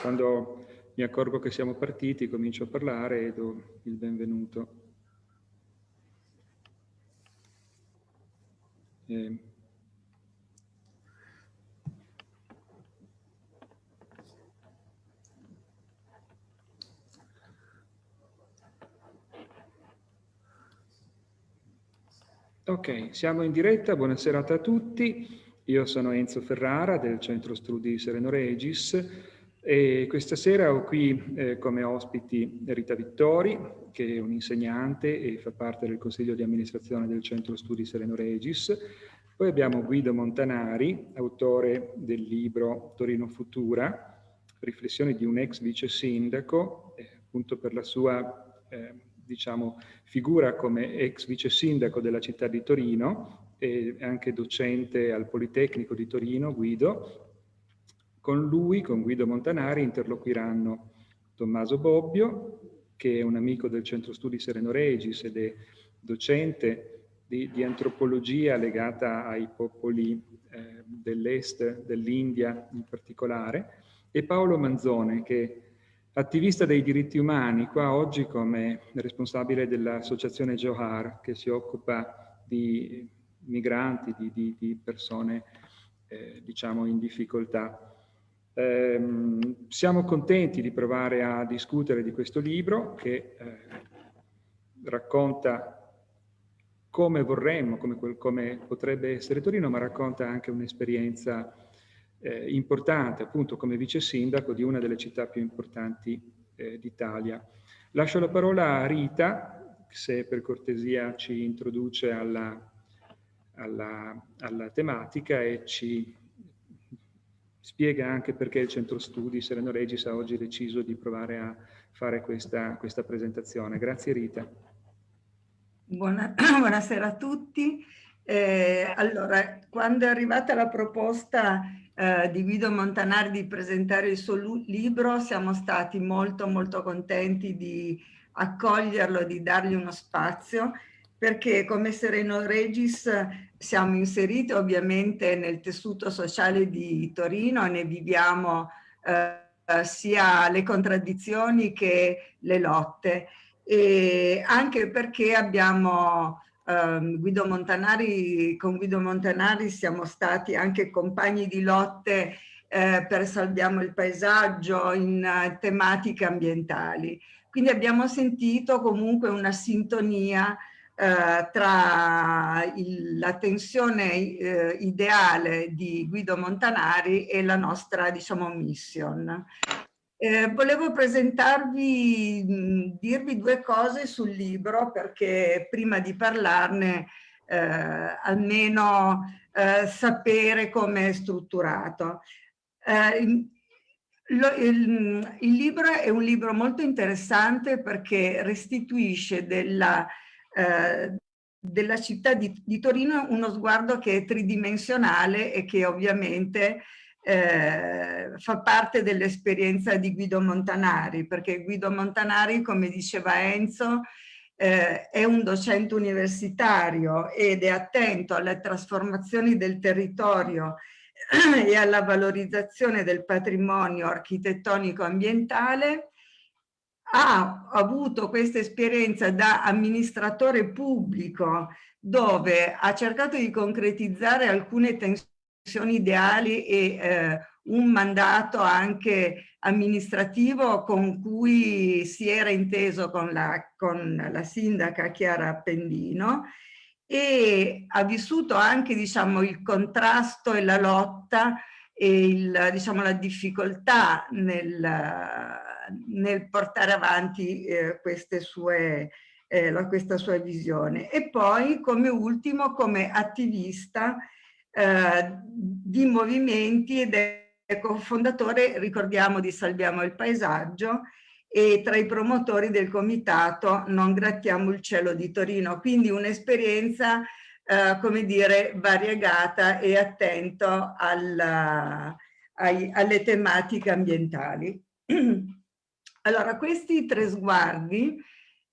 quando mi accorgo che siamo partiti, comincio a parlare e do il benvenuto. Eh, Ok, siamo in diretta, buonasera a tutti. Io sono Enzo Ferrara del Centro Studi Sereno Regis e questa sera ho qui eh, come ospiti Rita Vittori, che è un insegnante e fa parte del Consiglio di amministrazione del Centro Studi Sereno Regis. Poi abbiamo Guido Montanari, autore del libro Torino Futura, riflessioni di un ex vice sindaco, eh, appunto per la sua eh, diciamo, figura come ex vice sindaco della città di Torino e anche docente al Politecnico di Torino, Guido. Con lui, con Guido Montanari, interloquiranno Tommaso Bobbio, che è un amico del Centro Studi Sereno Regis ed è docente di, di antropologia legata ai popoli eh, dell'est, dell'India in particolare, e Paolo Manzone, che attivista dei diritti umani, qua oggi come responsabile dell'associazione Johar, che si occupa di migranti, di, di, di persone eh, diciamo in difficoltà. Eh, siamo contenti di provare a discutere di questo libro che eh, racconta come vorremmo, come, come potrebbe essere Torino, ma racconta anche un'esperienza eh, importante appunto come vice sindaco di una delle città più importanti eh, d'Italia. Lascio la parola a Rita, se per cortesia ci introduce alla, alla, alla tematica e ci spiega anche perché il centro studi Sereno Regis ha oggi deciso di provare a fare questa, questa presentazione. Grazie Rita. Buona, buonasera a tutti. Eh, allora, quando è arrivata la proposta eh, di Guido Montanari di presentare il suo libro, siamo stati molto molto contenti di accoglierlo, di dargli uno spazio, perché come Sereno Regis siamo inseriti ovviamente nel tessuto sociale di Torino ne viviamo eh, sia le contraddizioni che le lotte e anche perché abbiamo Um, Guido Montanari, con Guido Montanari siamo stati anche compagni di lotte eh, per Salviamo il paesaggio in uh, tematiche ambientali. Quindi abbiamo sentito comunque una sintonia eh, tra il, la tensione eh, ideale di Guido Montanari e la nostra, diciamo, mission. Eh, volevo presentarvi, mh, dirvi due cose sul libro perché prima di parlarne eh, almeno eh, sapere come è strutturato. Lo, il, il, libro è un libro molto interessante perché restituisce della, eh, della città di, di Torino uno sguardo che è tridimensionale e che ovviamente eh, fa parte dell'esperienza di Guido Montanari, perché Guido Montanari, come diceva Enzo, eh, è un docente universitario ed è attento alle trasformazioni del territorio e alla valorizzazione del patrimonio architettonico ambientale, ha avuto questa esperienza da amministratore pubblico dove ha cercato di concretizzare alcune tensioni ideali e eh, un mandato anche amministrativo con cui si era inteso con la, con la sindaca Chiara Appendino. E ha vissuto anche diciamo, il contrasto e la lotta e il, diciamo, la difficoltà nel, nel portare avanti eh, sue, eh, questa sua visione. E poi come ultimo come attivista eh, di movimenti ed è cofondatore, ricordiamo, di Salviamo il Paesaggio e tra i promotori del comitato Non grattiamo il cielo di Torino, quindi un'esperienza eh, come dire variegata e attento alla, ai, alle tematiche ambientali. Allora, questi tre sguardi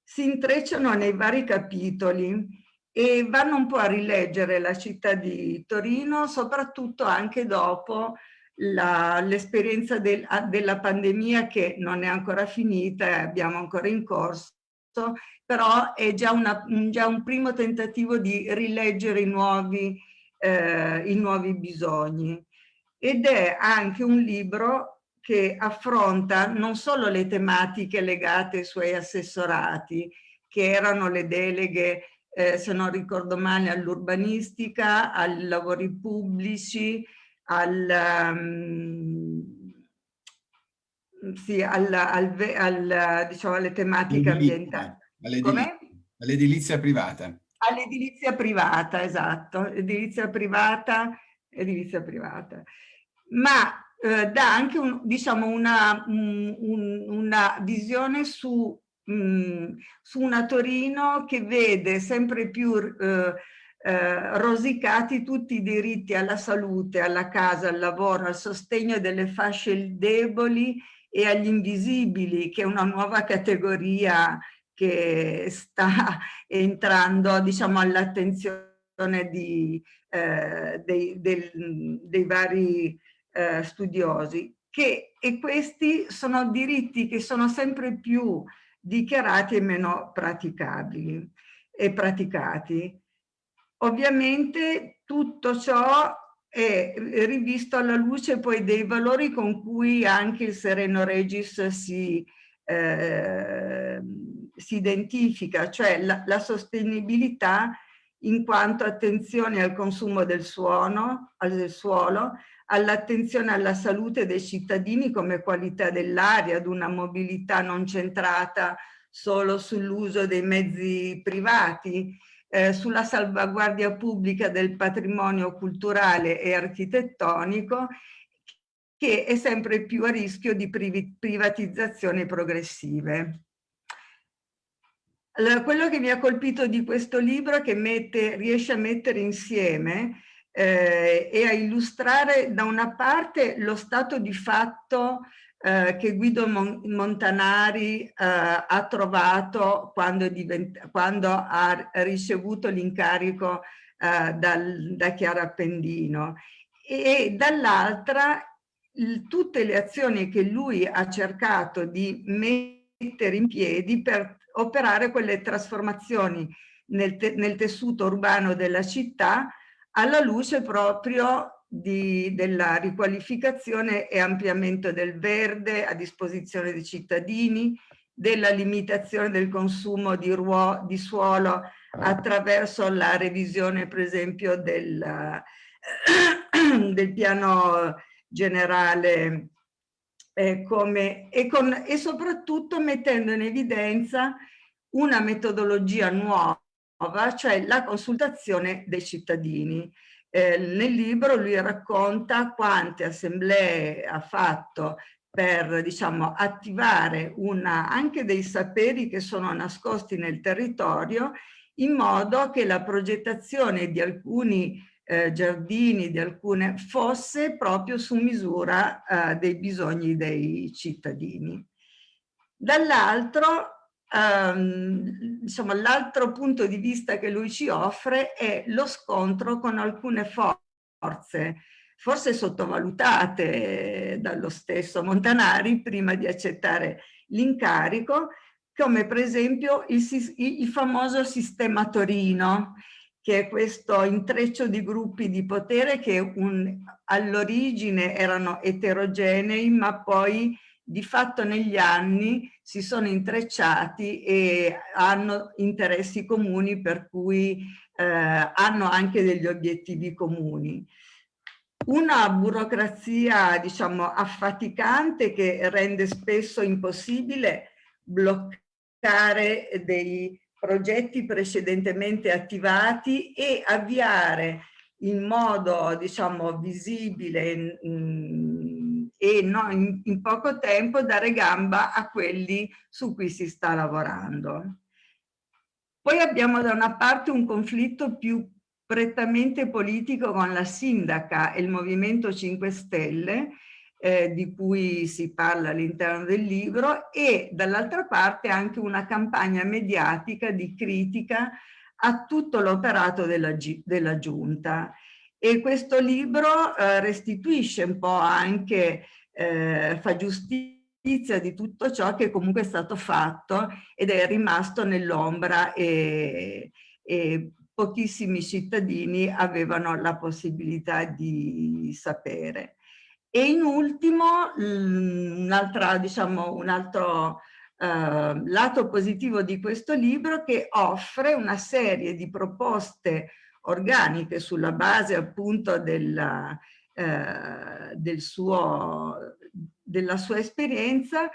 si intrecciano nei vari capitoli e vanno un po' a rileggere la città di Torino, soprattutto anche dopo l'esperienza del, della pandemia che non è ancora finita abbiamo ancora in corso, però è già, una, già un primo tentativo di rileggere i nuovi, eh, i nuovi bisogni. Ed è anche un libro che affronta non solo le tematiche legate ai suoi assessorati, che erano le deleghe, eh, se non ricordo male, all'urbanistica, ai lavori pubblici, al, um, sì, al, al, al, diciamo, alle tematiche ambientali. All'edilizia privata. All'edilizia privata, esatto. Edilizia privata, edilizia privata. Ma eh, dà anche un, diciamo una, un, una visione su, mh, mm, su, una Torino che vede sempre più eh, eh, rosicati tutti i diritti alla salute, alla casa, al lavoro, al sostegno delle fasce deboli e agli invisibili, che è una nuova categoria che sta entrando diciamo, all'attenzione eh, dei, del, dei vari eh, studiosi. Che, e questi sono diritti che sono sempre più dichiarati e meno praticabili e praticati. Ovviamente tutto ciò è rivisto alla luce poi dei valori con cui anche il Sereno Regis si, eh, si identifica, cioè la, la, sostenibilità in quanto attenzione al consumo del suono, al suolo, all'attenzione alla salute dei cittadini come qualità dell'aria, ad una mobilità non centrata solo sull'uso dei mezzi privati, eh, sulla salvaguardia pubblica del patrimonio culturale e architettonico che è sempre più a rischio di privatizzazioni progressive. Allora, quello che mi ha colpito di questo libro è che mette, riesce a mettere insieme eh, e a illustrare da una parte lo stato di fatto eh, che Guido Montanari eh, ha trovato quando, quando ha ricevuto l'incarico eh, da Chiara Appendino. E dall'altra tutte le azioni che lui ha cercato di mettere in piedi per operare quelle trasformazioni nel, te nel tessuto urbano della città alla luce proprio di, della riqualificazione e ampliamento del verde a disposizione dei cittadini, della limitazione del consumo di, ruo, di suolo attraverso la revisione per esempio del, del piano generale eh, come, e, con, e soprattutto mettendo in evidenza una metodologia nuova, cioè la consultazione dei cittadini. Eh, nel libro lui racconta quante assemblee ha fatto per diciamo, attivare una, anche dei saperi che sono nascosti nel territorio in modo che la progettazione di alcuni eh, giardini, di alcune fosse proprio su misura eh, dei bisogni dei cittadini. Dall'altro Um, insomma, l'altro punto di vista che lui ci offre è lo scontro con alcune forze, forse sottovalutate dallo stesso Montanari prima di accettare l'incarico, come per esempio il, il famoso sistema Torino, che è questo intreccio di gruppi di potere che all'origine erano eterogenei, ma poi di fatto negli anni si sono intrecciati e hanno interessi comuni per cui eh, hanno anche degli obiettivi comuni. Una burocrazia, diciamo, affaticante che rende spesso impossibile bloccare dei progetti precedentemente attivati e avviare in modo, diciamo, visibile, e no, in, in poco tempo dare gamba a quelli su cui si sta lavorando. Poi abbiamo da una parte un conflitto più prettamente politico con la sindaca e il Movimento 5 Stelle, eh, di cui si parla all'interno del libro, e dall'altra parte anche una campagna mediatica di critica a tutto l'operato della, della giunta E questo libro eh, restituisce un po' anche, eh, fa giustizia di tutto ciò che comunque è stato fatto ed è rimasto nell'ombra e, e pochissimi cittadini avevano la possibilità di sapere. E in ultimo, un, diciamo, un altro eh, lato positivo di questo libro che offre una serie di proposte organiche sulla base appunto della, eh, del suo, della sua esperienza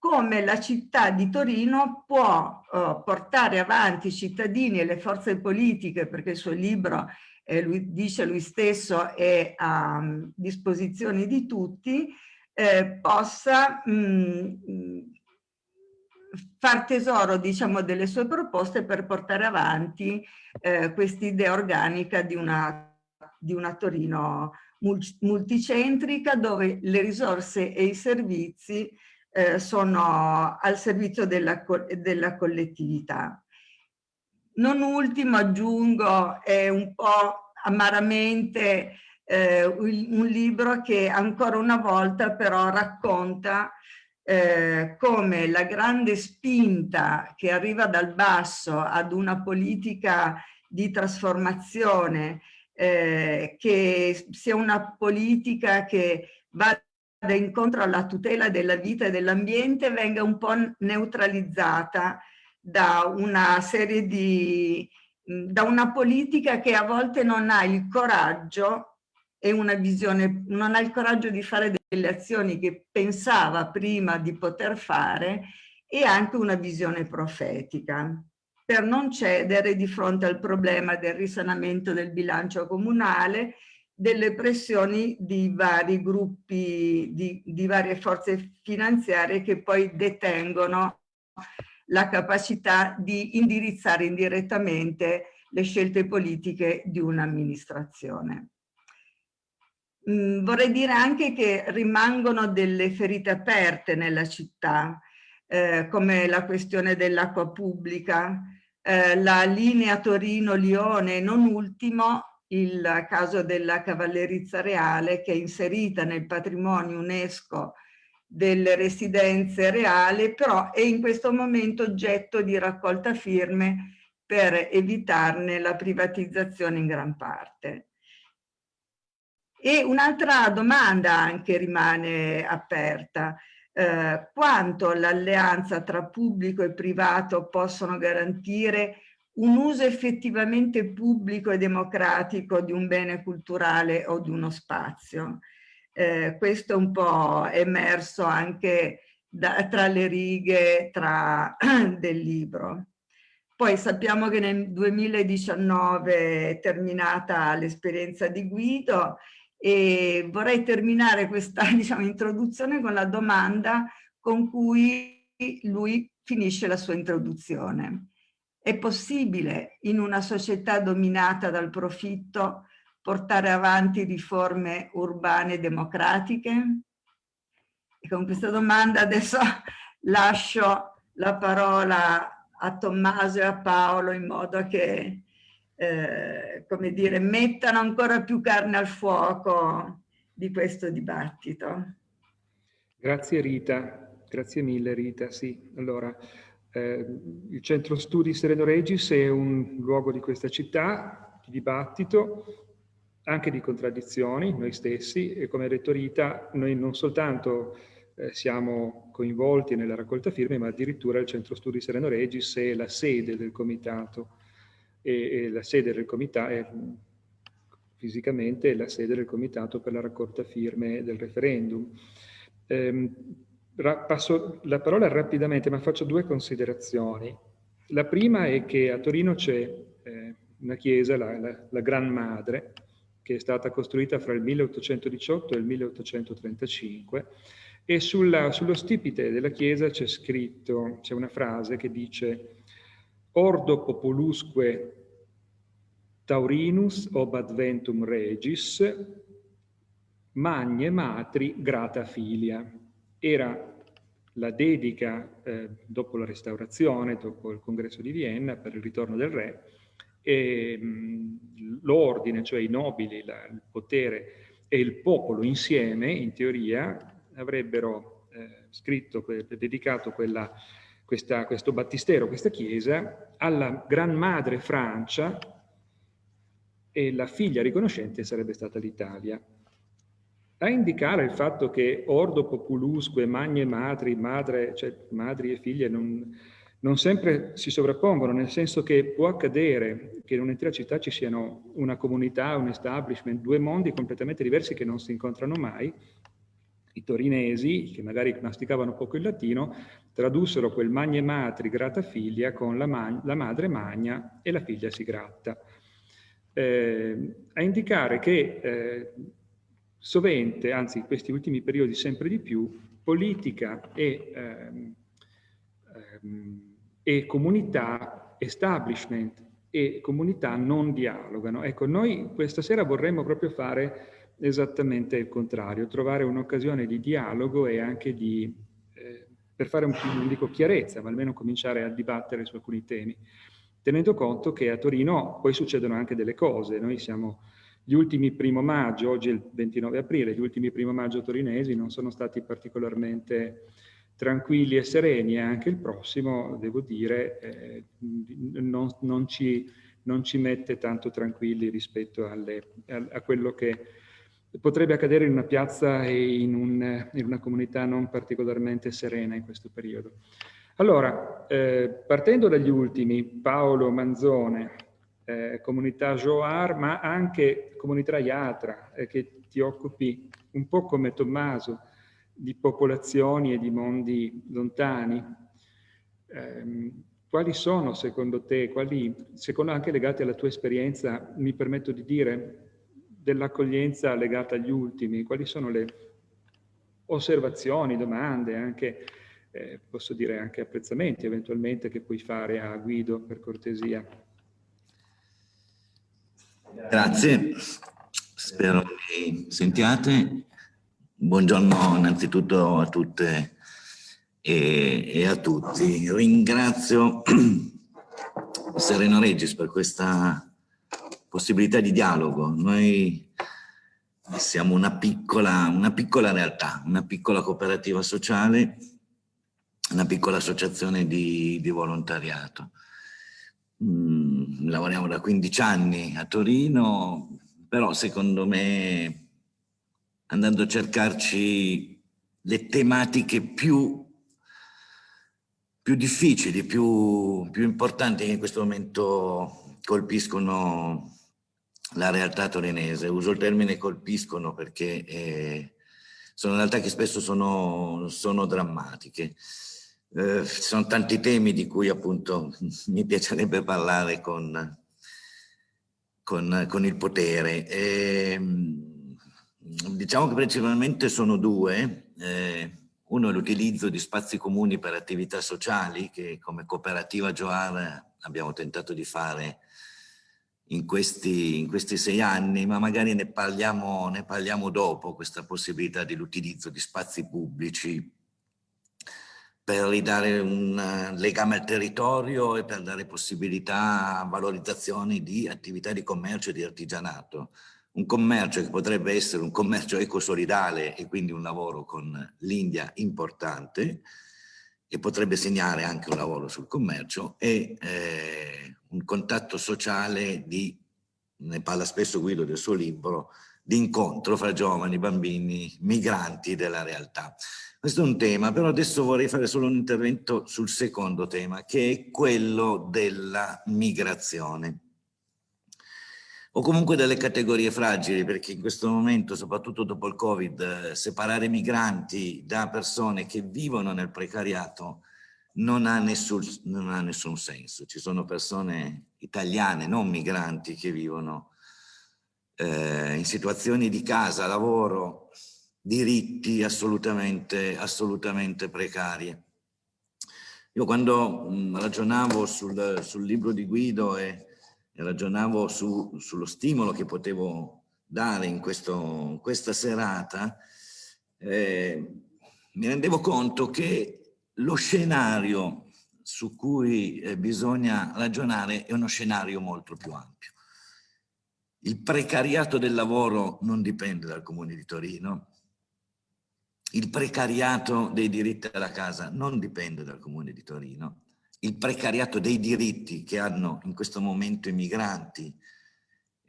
come la città di Torino può uh, portare avanti i cittadini e le forze politiche, perché il suo libro, eh, lui, dice lui stesso, è a disposizione di tutti, eh, possa mh, mm, far tesoro diciamo, delle sue proposte per portare avanti eh, quest'idea organica di una, di una Torino multicentrica dove le risorse e i servizi eh, sono al servizio della, della collettività. Non ultimo aggiungo è un po' amaramente eh, un libro che ancora una volta però racconta eh, come la grande spinta che arriva dal basso ad una politica di trasformazione eh, che sia una politica che va incontro alla tutela della vita e dell'ambiente venga un po' neutralizzata da una serie di da una politica che a volte non ha il coraggio e una visione, non ha il coraggio di fare delle azioni che pensava prima di poter fare e anche una visione profetica per non cedere di fronte al problema del risanamento del bilancio comunale delle pressioni di vari gruppi, di, di varie forze finanziarie che poi detengono la capacità di indirizzare indirettamente le scelte politiche di un'amministrazione. Mm, vorrei dire anche che rimangono delle ferite aperte nella città, eh, come la questione dell'acqua pubblica, eh, la linea Torino-Lione, non ultimo il caso della cavallerizza reale che è inserita nel patrimonio UNESCO delle residenze reali, però è in questo momento oggetto di raccolta firme per evitarne la privatizzazione in gran parte. E un'altra domanda anche rimane aperta. Eh, quanto l'alleanza tra pubblico e privato possono garantire un uso effettivamente pubblico e democratico di un bene culturale o di uno spazio. Eh, questo è un po' emerso anche da, tra le righe tra, del libro. Poi sappiamo che nel 2019 è terminata l'esperienza di Guido e vorrei terminare questa diciamo, introduzione con la domanda con cui lui finisce la sua introduzione. È possibile in una società dominata dal profitto portare avanti riforme urbane democratiche? E con questa domanda adesso lascio la parola a Tommaso e a Paolo in modo che, eh, come dire, mettano ancora più carne al fuoco di questo dibattito. Grazie Rita, grazie mille Rita, sì. Allora, eh, il centro studi Sereno Regis è un luogo di questa città, di dibattito, anche di contraddizioni, noi stessi, e come ha detto Rita, noi non soltanto eh, siamo coinvolti nella raccolta firme, ma addirittura il centro studi Sereno Regis è la sede del comitato, e, e la sede del comitato è fisicamente la sede del comitato per la raccolta firme del referendum. Eh, passo la parola rapidamente, ma faccio due considerazioni. La prima è che a Torino c'è eh, una chiesa, la, la, la, Gran Madre, che è stata costruita fra il 1818 e il 1835, e sulla, sullo stipite della chiesa c'è scritto, c'è una frase che dice Ordo populusque Taurinus ob adventum regis, magne matri grata filia. Era la dedica eh, dopo la restaurazione, dopo il congresso di Vienna per il ritorno del re, l'ordine, cioè i nobili, la, il potere e il popolo insieme, in teoria, avrebbero eh, scritto, dedicato quella, questa, questo battistero, questa chiesa, alla Gran Madre Francia e la figlia riconoscente sarebbe stata l'Italia. A indicare il fatto che ordo populusque, magne madri, madre, cioè madri e figlie non, non sempre si sovrappongono, nel senso che può accadere che in un'intera città ci siano una comunità, un establishment, due mondi completamente diversi che non si incontrano mai. I torinesi, che magari masticavano poco il latino, tradussero quel magne matri grata figlia con la, ma la madre magna e la figlia si gratta. Eh, a indicare che eh, sovente, anzi in questi ultimi periodi sempre di più, politica e ehm, ehm, e comunità, establishment e comunità non dialogano. Ecco, noi questa sera vorremmo proprio fare esattamente il contrario, trovare un'occasione di dialogo e anche di, eh, per fare un non dico chiarezza, ma almeno cominciare a dibattere su alcuni temi, tenendo conto che a Torino poi succedono anche delle cose. Noi siamo gli ultimi primo maggio, oggi è il 29 aprile, gli ultimi primo maggio torinesi non sono stati particolarmente tranquilli e sereni e anche il prossimo, devo dire, eh, non, non, ci, non, ci, mette tanto tranquilli rispetto alle, a, a, quello che potrebbe accadere in una piazza e in, un, in, una comunità non particolarmente serena in questo periodo. Allora, eh, partendo dagli ultimi, Paolo Manzone, eh, comunità Joar, ma anche comunità Iatra, eh, che ti occupi un po' come Tommaso, di popolazioni e di mondi lontani. Eh, quali sono secondo te, quali, secondo anche legati alla tua esperienza, mi permetto di dire, dell'accoglienza legata agli ultimi, quali sono le osservazioni, domande, anche, eh, posso dire anche apprezzamenti eventualmente che puoi fare a Guido per cortesia? Grazie, spero mi sentiate. Buongiorno innanzitutto a tutte e, e a tutti. Ringrazio Sereno Regis per questa possibilità di dialogo. Noi siamo una piccola, una piccola realtà, una piccola cooperativa sociale, una piccola associazione di, di volontariato. Mm, lavoriamo da 15 anni a Torino, però secondo me andando a cercarci le tematiche più, più difficili, più, più importanti che in questo momento colpiscono la realtà torinese. Uso il termine colpiscono perché eh, sono realtà che spesso sono, sono drammatiche. Eh, ci sono tanti temi di cui appunto mi piacerebbe parlare con, con, con il potere. E, ehm, Diciamo che principalmente sono due. Eh, uno è l'utilizzo di spazi comuni per attività sociali che come cooperativa Joar abbiamo tentato di fare in questi, in questi sei anni, ma magari ne parliamo, ne parliamo dopo, questa possibilità dell'utilizzo di spazi pubblici per ridare un legame al territorio e per dare possibilità a valorizzazione di attività di commercio e di artigianato. Un commercio che potrebbe essere un commercio ecosolidale e quindi un lavoro con l'India importante e potrebbe segnare anche un lavoro sul commercio e eh, un contatto sociale di, ne parla spesso Guido del suo libro, di incontro fra giovani, bambini, migranti della realtà. Questo è un tema, però adesso vorrei fare solo un intervento sul secondo tema, che è quello della migrazione o comunque delle categorie fragili, perché in questo momento, soprattutto dopo il Covid, separare migranti da persone che vivono nel precariato non ha nessun, non ha nessun senso. Ci sono persone italiane, non migranti, che vivono eh, in situazioni di casa, lavoro, diritti assolutamente, assolutamente precarie. Io quando mh, ragionavo sul, sul libro di Guido e ragionavo su, sullo stimolo che potevo dare in questo, questa serata, eh, mi rendevo conto che lo scenario su cui eh, bisogna ragionare è uno scenario molto più ampio. Il precariato del lavoro non dipende dal Comune di Torino, il precariato dei diritti alla casa non dipende dal Comune di Torino, il precariato dei diritti che hanno in questo momento i migranti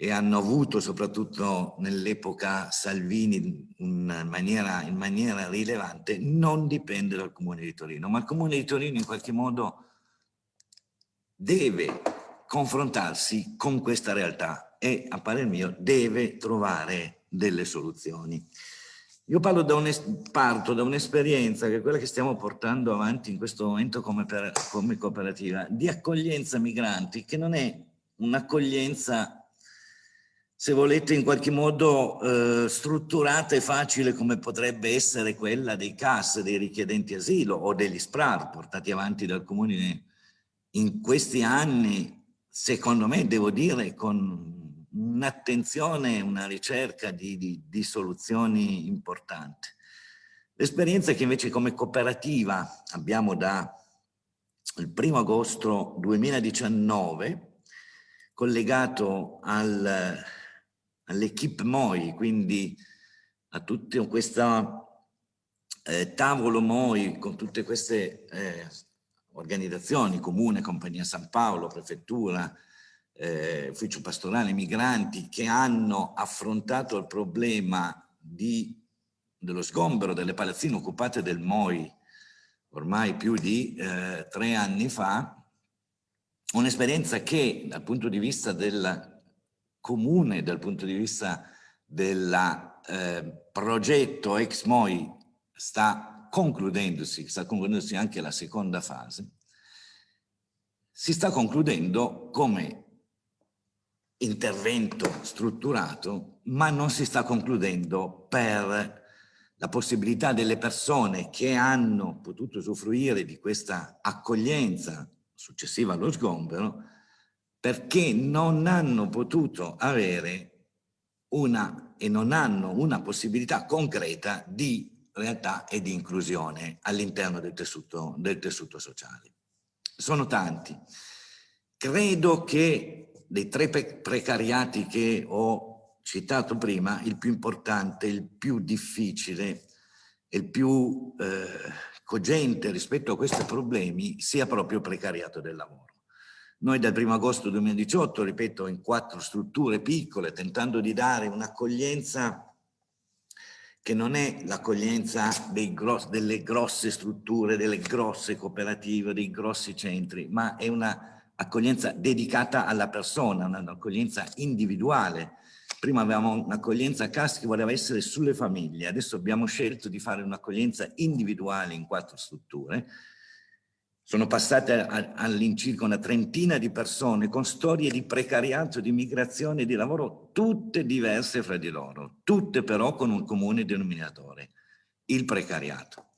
e hanno avuto soprattutto nell'epoca Salvini in maniera, in maniera rilevante, non dipende dal Comune di Torino, ma il Comune di Torino in qualche modo deve confrontarsi con questa realtà e, a parer mio, deve trovare delle soluzioni. Io da parto da un'esperienza che è quella che stiamo portando avanti in questo momento come, per, come cooperativa, di accoglienza migranti, che non è un'accoglienza se volete in qualche modo eh, strutturata e facile come potrebbe essere quella dei CAS, dei richiedenti asilo o degli SPRAR portati avanti dal Comune in questi anni, secondo me devo dire con un'attenzione, una ricerca di, di, di soluzioni importanti. L'esperienza che invece come cooperativa abbiamo dal 1 agosto 2019 collegato al all'equipe MOI, quindi a tutto questo eh, tavolo MOI con tutte queste eh, organizzazioni, Comune, Compagnia San Paolo, Prefettura, eh, Ufficio Pastorale, Migranti, che hanno affrontato il problema di, dello sgombero delle palazzine occupate del MOI ormai più di eh, tre anni fa, un'esperienza che dal punto di vista del comune dal punto di vista del eh, progetto ex MOI sta concludendosi, sta concludendosi anche la seconda fase, si sta concludendo come intervento strutturato, ma non si sta concludendo per la possibilità delle persone che hanno potuto usufruire di questa accoglienza successiva allo sgombero perché non hanno potuto avere una e non hanno una possibilità concreta di realtà e di inclusione all'interno del del tessuto sociale. Sono tanti. Credo che dei tre precariati che ho citato prima, il più importante, il più difficile, il più eh, cogente rispetto a questi problemi sia proprio il precariato del lavoro. Noi dal 1 agosto 2018, ripeto, in quattro strutture piccole, tentando di dare un'accoglienza che non è l'accoglienza delle grosse strutture, delle grosse cooperative, dei grossi centri, ma è un'accoglienza dedicata alla persona, un'accoglienza individuale. Prima avevamo un'accoglienza CAS che voleva essere sulle famiglie, adesso abbiamo scelto di fare un'accoglienza individuale in quattro strutture, sono passate all'incirca una trentina di persone con storie di precariato, di migrazione di lavoro, tutte diverse fra di loro, tutte però con un comune denominatore, il precariato.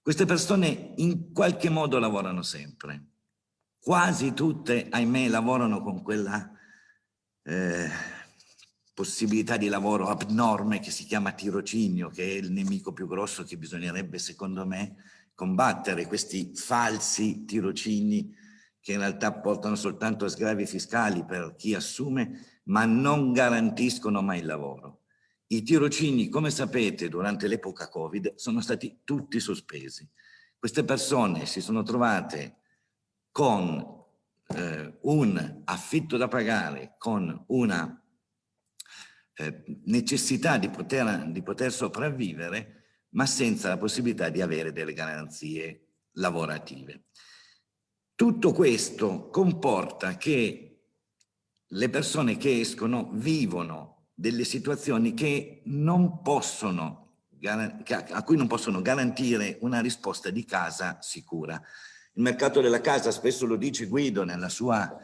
Queste persone in qualche modo lavorano sempre, quasi tutte, ahimè, lavorano con quella eh, possibilità di lavoro abnorme che si chiama tirocinio, che è il nemico più grosso che bisognerebbe, secondo me, combattere questi falsi tirocini che in realtà portano soltanto a sgravi fiscali per chi assume, ma non garantiscono mai il lavoro. I tirocini, come sapete, durante l'epoca Covid sono stati tutti sospesi. Queste persone si sono trovate con eh, un affitto da pagare, con una eh, necessità di poter, di poter sopravvivere ma senza la possibilità di avere delle garanzie lavorative. Tutto questo comporta che le persone che escono vivono delle situazioni possono, a cui non possono garantire una risposta di casa sicura. Il mercato della casa, spesso lo dice Guido sua,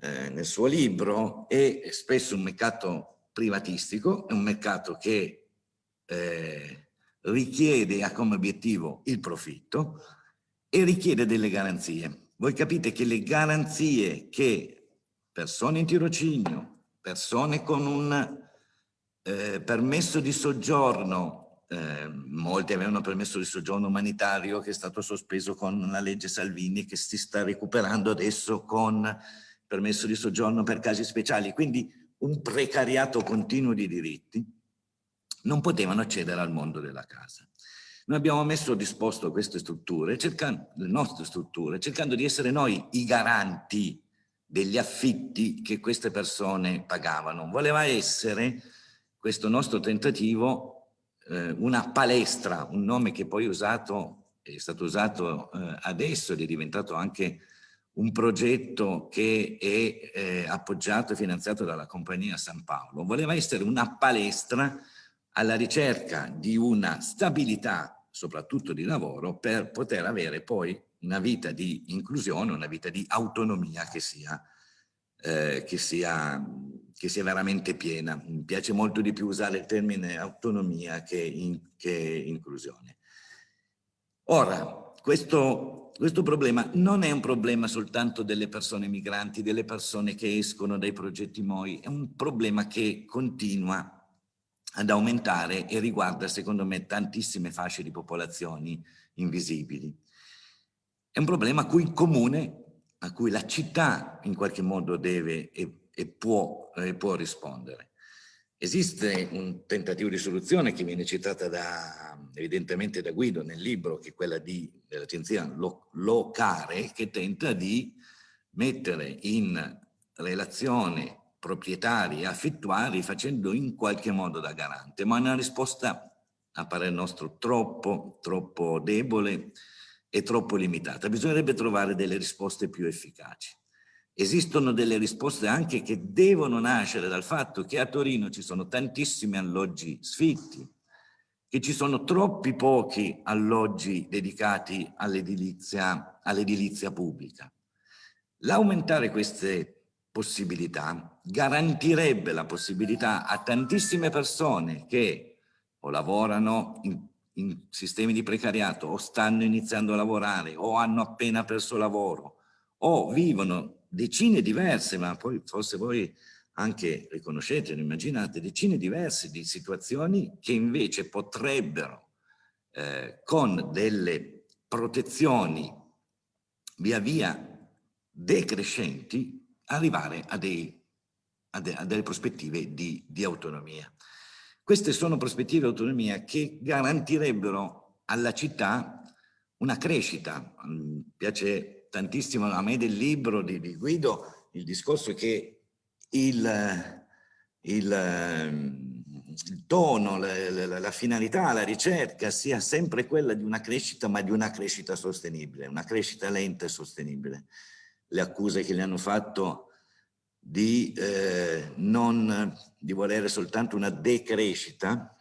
eh, nel suo libro, è spesso un mercato privatistico, è un mercato che eh, richiede ha come obiettivo il profitto e richiede delle garanzie. Voi capite che le garanzie che persone in tirocinio, persone con un eh, permesso di soggiorno eh, molti avevano permesso di soggiorno umanitario che è stato sospeso con la legge Salvini che si sta recuperando adesso con permesso di soggiorno per casi speciali, quindi un precariato continuo di diritti, non potevano accedere al mondo della casa. Noi abbiamo messo a disposto queste strutture, cercando, le nostre strutture, cercando di essere noi i garanti degli affitti che queste persone pagavano. Voleva essere questo nostro tentativo eh, una palestra, un nome che poi usato, è stato usato eh, adesso ed è diventato anche un progetto che è eh, appoggiato e finanziato dalla compagnia San Paolo. Voleva essere una palestra alla ricerca di una stabilità, soprattutto di lavoro, per poter avere poi una vita di inclusione, una vita di autonomia che sia, eh, che sia, che sia veramente piena. Mi piace molto di più usare il termine autonomia che, in, che inclusione. Ora, questo, questo problema non è un problema soltanto delle persone migranti, delle persone che escono dai progetti MOI, è un problema che continua ad aumentare e riguarda secondo me tantissime fasce di popolazioni invisibili. È un problema a cui il comune, a cui la città in qualche modo deve e, e può, e può rispondere. Esiste un tentativo di soluzione che viene citata da, evidentemente da Guido nel libro, che è quella dell'agenzia Locare, che tenta di mettere in relazione proprietari e affittuari facendo in qualche modo da garante, ma una risposta a parere nostro troppo, troppo debole e troppo limitata. Bisognerebbe trovare delle risposte più efficaci. Esistono delle risposte anche che devono nascere dal fatto che a Torino ci sono tantissimi alloggi sfitti, che ci sono troppi pochi alloggi dedicati all'edilizia all pubblica. L'aumentare queste possibilità garantirebbe la possibilità a tantissime persone che o lavorano in, in sistemi di precariato o stanno iniziando a lavorare o hanno appena perso lavoro o vivono decine diverse, ma poi forse voi anche riconoscete, immaginate, decine diverse di situazioni che invece potrebbero eh, con delle protezioni via via decrescenti arrivare a, dei, a, de, a delle prospettive di, di autonomia. Queste sono prospettive di autonomia che garantirebbero alla città una crescita. Mi piace tantissimo a me del libro di, di Guido, il discorso che il, il, il tono, la, la, la, finalità, la ricerca sia sempre quella di una crescita, ma di una crescita sostenibile, una crescita lenta e sostenibile. Le accuse che gli hanno fatto di, eh, non, di volere soltanto una decrescita,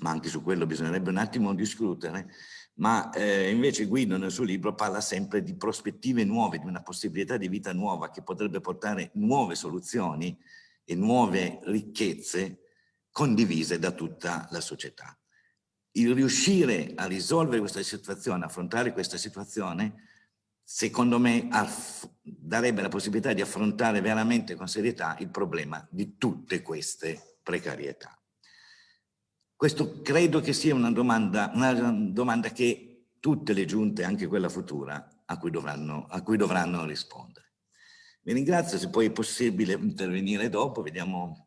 ma anche su quello bisognerebbe un attimo discutere, ma eh, invece Guido nel suo libro parla sempre di prospettive nuove, di una possibilità di vita nuova che potrebbe portare nuove soluzioni e nuove ricchezze condivise da tutta la società. Il riuscire a risolvere questa situazione, affrontare questa situazione, secondo me darebbe la possibilità di affrontare veramente con serietà il problema di tutte queste precarietà. Questo credo che sia una domanda, una domanda che tutte le giunte, anche quella futura, a cui dovranno, a cui dovranno rispondere. Vi ringrazio, se poi è possibile intervenire dopo, vediamo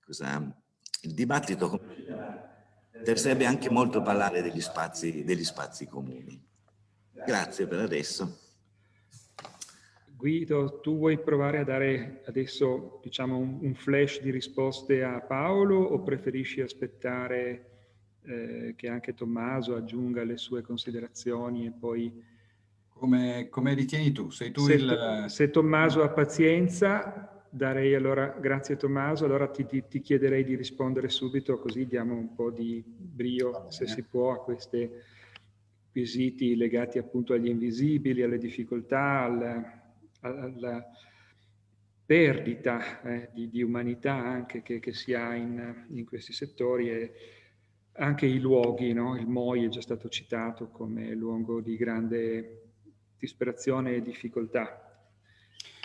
cosa... Il dibattito interesserebbe anche molto parlare degli spazi, degli spazi comuni. Grazie per adesso. Guido, tu vuoi provare a dare adesso diciamo, un, un flash di risposte a Paolo o preferisci aspettare eh, che anche Tommaso aggiunga le sue considerazioni e poi... Come, come ritieni tu? Sei tu se, il... Se Tommaso ha pazienza, darei allora, grazie Tommaso, allora ti, ti, ti, chiederei di rispondere subito così diamo un po' di brio, se si può, a questi quesiti legati appunto agli invisibili, alle difficoltà, al, alla perdita eh, di, di, umanità anche che, che si ha in, in, questi settori e anche i luoghi, no? il MOI è già stato citato come luogo di grande disperazione e difficoltà.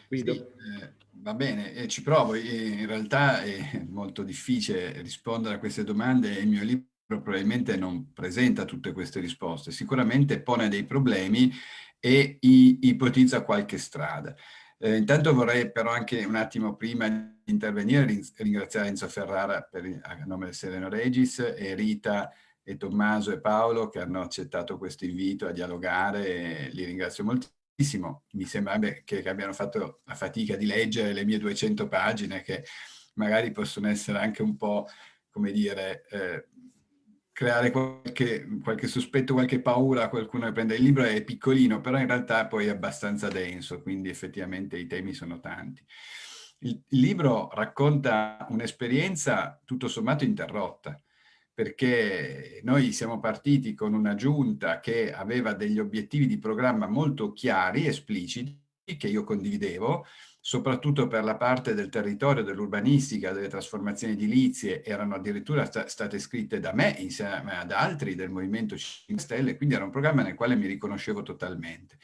Guido. Sì, eh, va bene, eh, ci provo. in realtà è molto difficile rispondere a queste domande. Il mio libro probabilmente non presenta tutte queste risposte, sicuramente pone dei problemi e ipotizza qualche strada. Eh, intanto vorrei però anche un attimo prima di intervenire ringraziare Enzo Ferrara per, a nome del Sereno Regis e Rita e Tommaso e Paolo che hanno accettato questo invito a dialogare li ringrazio moltissimo. Mi sembra che abbiano fatto la fatica di leggere le mie 200 pagine che magari possono essere anche un po', come dire, eh, creare qualche, qualche, sospetto, qualche paura a qualcuno che prende il libro, è piccolino, però in realtà poi è abbastanza denso, quindi effettivamente i temi sono tanti. Il, libro racconta un'esperienza tutto sommato interrotta, perché noi siamo partiti con una giunta che aveva degli obiettivi di programma molto chiari, espliciti, che io condividevo, soprattutto per la parte del territorio, dell'urbanistica, delle trasformazioni edilizie, erano addirittura sta state scritte da me insieme ad altri del Movimento 5 Stelle, quindi era un programma nel quale mi riconoscevo totalmente.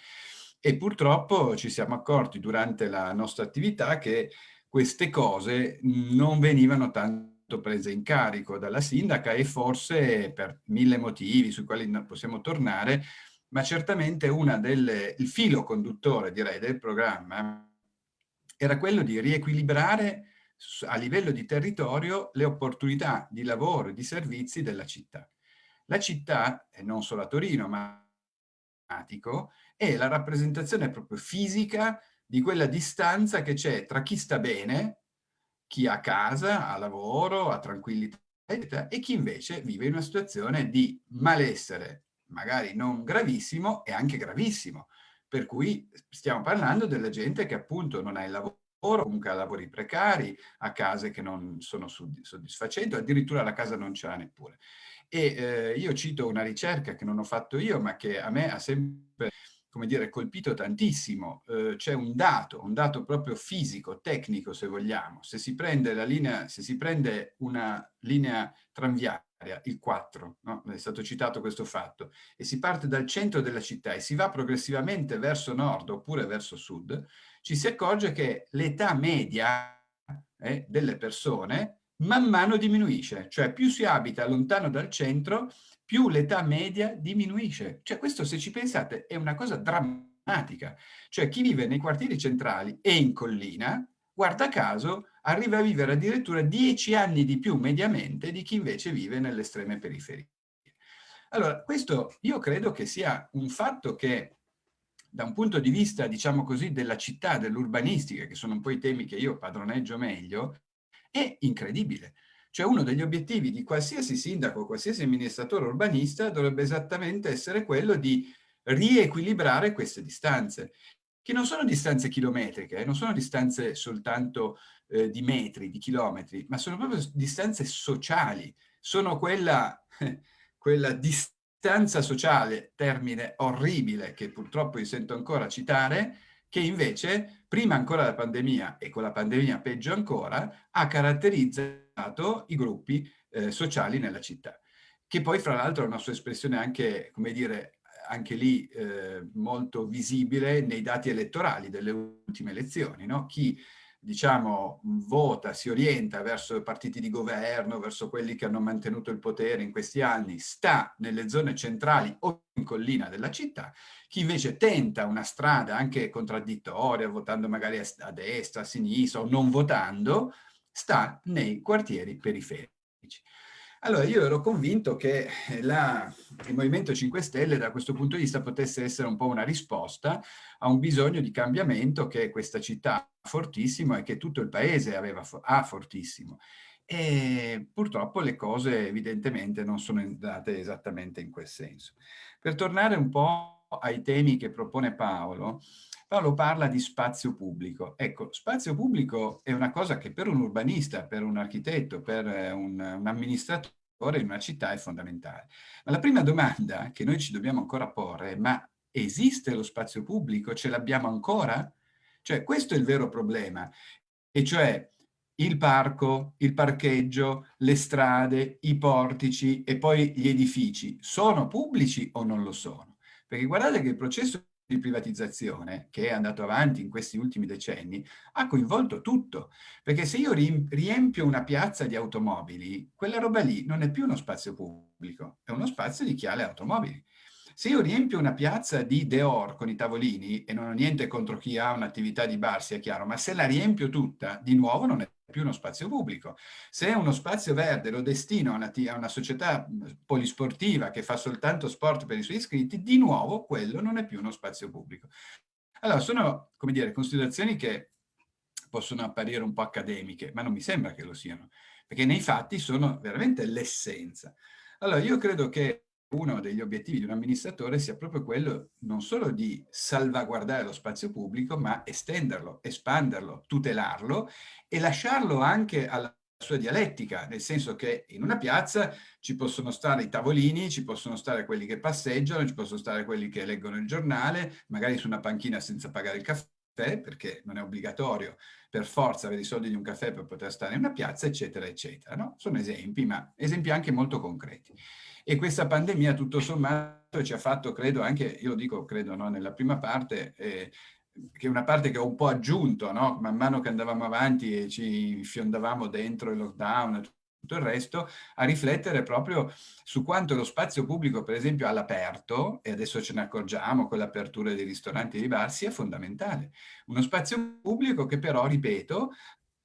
E purtroppo ci siamo accorti durante la nostra attività che queste cose non venivano tanto prese in carico dalla sindaca e forse per mille motivi sui quali possiamo tornare, ma certamente una delle, il filo conduttore direi del programma era quello di riequilibrare a livello di territorio le opportunità di lavoro e di servizi della città. La città, e non solo a Torino, ma è la rappresentazione proprio fisica di quella distanza che c'è tra chi sta bene, chi ha casa, ha lavoro, ha tranquillità, e chi invece vive in una situazione di malessere, magari non gravissimo, e anche gravissimo, per cui stiamo parlando della gente che appunto non ha il lavoro, comunque ha lavori precari, ha case che non sono soddisfacenti, addirittura la casa non ce l'ha neppure. E eh, io cito una ricerca che non ho fatto io, ma che a me ha sempre come dire, colpito tantissimo. Eh, C'è un dato, un dato proprio fisico, tecnico se vogliamo. Se si prende, la linea, se si prende una linea tranviaria, il 4, no? è stato citato questo fatto, e si parte dal centro della città e si va progressivamente verso nord oppure verso sud, ci si accorge che l'età media eh, delle persone man mano diminuisce, cioè più si abita lontano dal centro, più l'età media diminuisce. Cioè questo, se ci pensate, è una cosa drammatica. Cioè chi vive nei quartieri centrali e in collina, guarda caso, arriva a vivere addirittura dieci anni di più mediamente di chi invece vive nelle estreme periferie. Allora, questo io credo che sia un fatto che da un punto di vista, diciamo così, della città, dell'urbanistica, che sono un po' i temi che io padroneggio meglio, è incredibile. Cioè uno degli obiettivi di qualsiasi sindaco, qualsiasi amministratore urbanista dovrebbe esattamente essere quello di riequilibrare queste distanze, che non sono distanze chilometriche, eh, non sono distanze soltanto eh, di metri, di chilometri, ma sono proprio distanze sociali, sono quella, quella distanza sociale, termine orribile che purtroppo io sento ancora citare, che invece prima ancora della pandemia e con la pandemia peggio ancora ha caratterizzato i gruppi eh, sociali nella città, che poi fra l'altro ha una sua espressione anche, come dire, anche lì eh, molto visibile nei dati elettorali delle ultime elezioni, no? Chi diciamo, vota, si orienta verso i partiti di governo, verso quelli che hanno mantenuto il potere in questi anni, sta nelle zone centrali o in collina della città, chi invece tenta una strada anche contraddittoria, votando magari a destra, a sinistra o non votando, sta nei quartieri periferici. Allora, io ero convinto che la, il Movimento 5 Stelle da questo punto di vista potesse essere un po' una risposta a un bisogno di cambiamento che questa città ha fortissimo e che tutto il paese aveva, ha fortissimo. E purtroppo le cose evidentemente non sono andate esattamente in quel senso. Per tornare un po' ai temi che propone Paolo, Paolo parla di spazio pubblico. Ecco, spazio pubblico è una cosa che per un urbanista, per un architetto, per eh, un, un amministratore in una città è fondamentale. Ma la prima domanda che noi ci dobbiamo ancora porre è ma esiste lo spazio pubblico? Ce l'abbiamo ancora? Cioè questo è il vero problema, e cioè il parco, il parcheggio, le strade, i portici e poi gli edifici sono pubblici o non lo sono? Perché guardate che il processo di privatizzazione che è andato avanti in questi ultimi decenni ha coinvolto tutto, perché se io riempio una piazza di automobili, quella roba lì non è più uno spazio pubblico, è uno spazio di chi ha le automobili. Se io riempio una piazza di Deor con i tavolini, e non ho niente contro chi ha un'attività di bar, sia chiaro, ma se la riempio tutta, di nuovo non è più uno spazio pubblico. Se uno spazio verde lo destino a una, a una, società polisportiva che fa soltanto sport per i suoi iscritti, di nuovo quello non è più uno spazio pubblico. Allora, sono, come dire, considerazioni che possono apparire un po' accademiche, ma non mi sembra che lo siano, perché nei fatti sono veramente l'essenza. Allora, io credo che uno degli obiettivi di un amministratore sia proprio quello non solo di salvaguardare lo spazio pubblico, ma estenderlo, espanderlo, tutelarlo e lasciarlo anche alla sua dialettica, nel senso che in una piazza ci possono stare i tavolini, ci possono stare quelli che passeggiano, ci possono stare quelli che leggono il giornale, magari su una panchina senza pagare il caffè, perché non è obbligatorio per forza avere i soldi di un caffè per poter stare in una piazza, eccetera, eccetera. No? Sono esempi, ma esempi anche molto concreti. E questa pandemia tutto sommato ci ha fatto, credo, anche, io lo dico, credo, no, nella prima parte, eh, che è una parte che ho un po' aggiunto, no? man mano che andavamo avanti e ci fiondavamo dentro il lockdown tutto il resto, a riflettere proprio su quanto lo spazio pubblico, per esempio all'aperto, e adesso ce ne accorgiamo con l'apertura dei ristoranti e dei bar, sia fondamentale. Uno spazio pubblico che però, ripeto,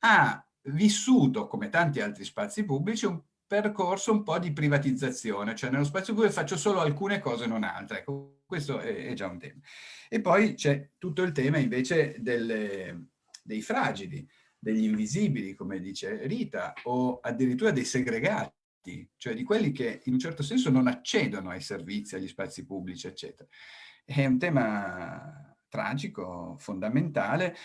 ha vissuto, come tanti altri spazi pubblici, un percorso un po' di privatizzazione, cioè nello spazio pubblico faccio solo alcune cose, non altre. Ecco, questo è, è già un tema. E poi c'è tutto il tema invece delle, dei fragili, degli invisibili, come dice Rita, o addirittura dei segregati, cioè di quelli che in un certo senso non accedono ai servizi, agli spazi pubblici, eccetera. È un tema tragico, fondamentale.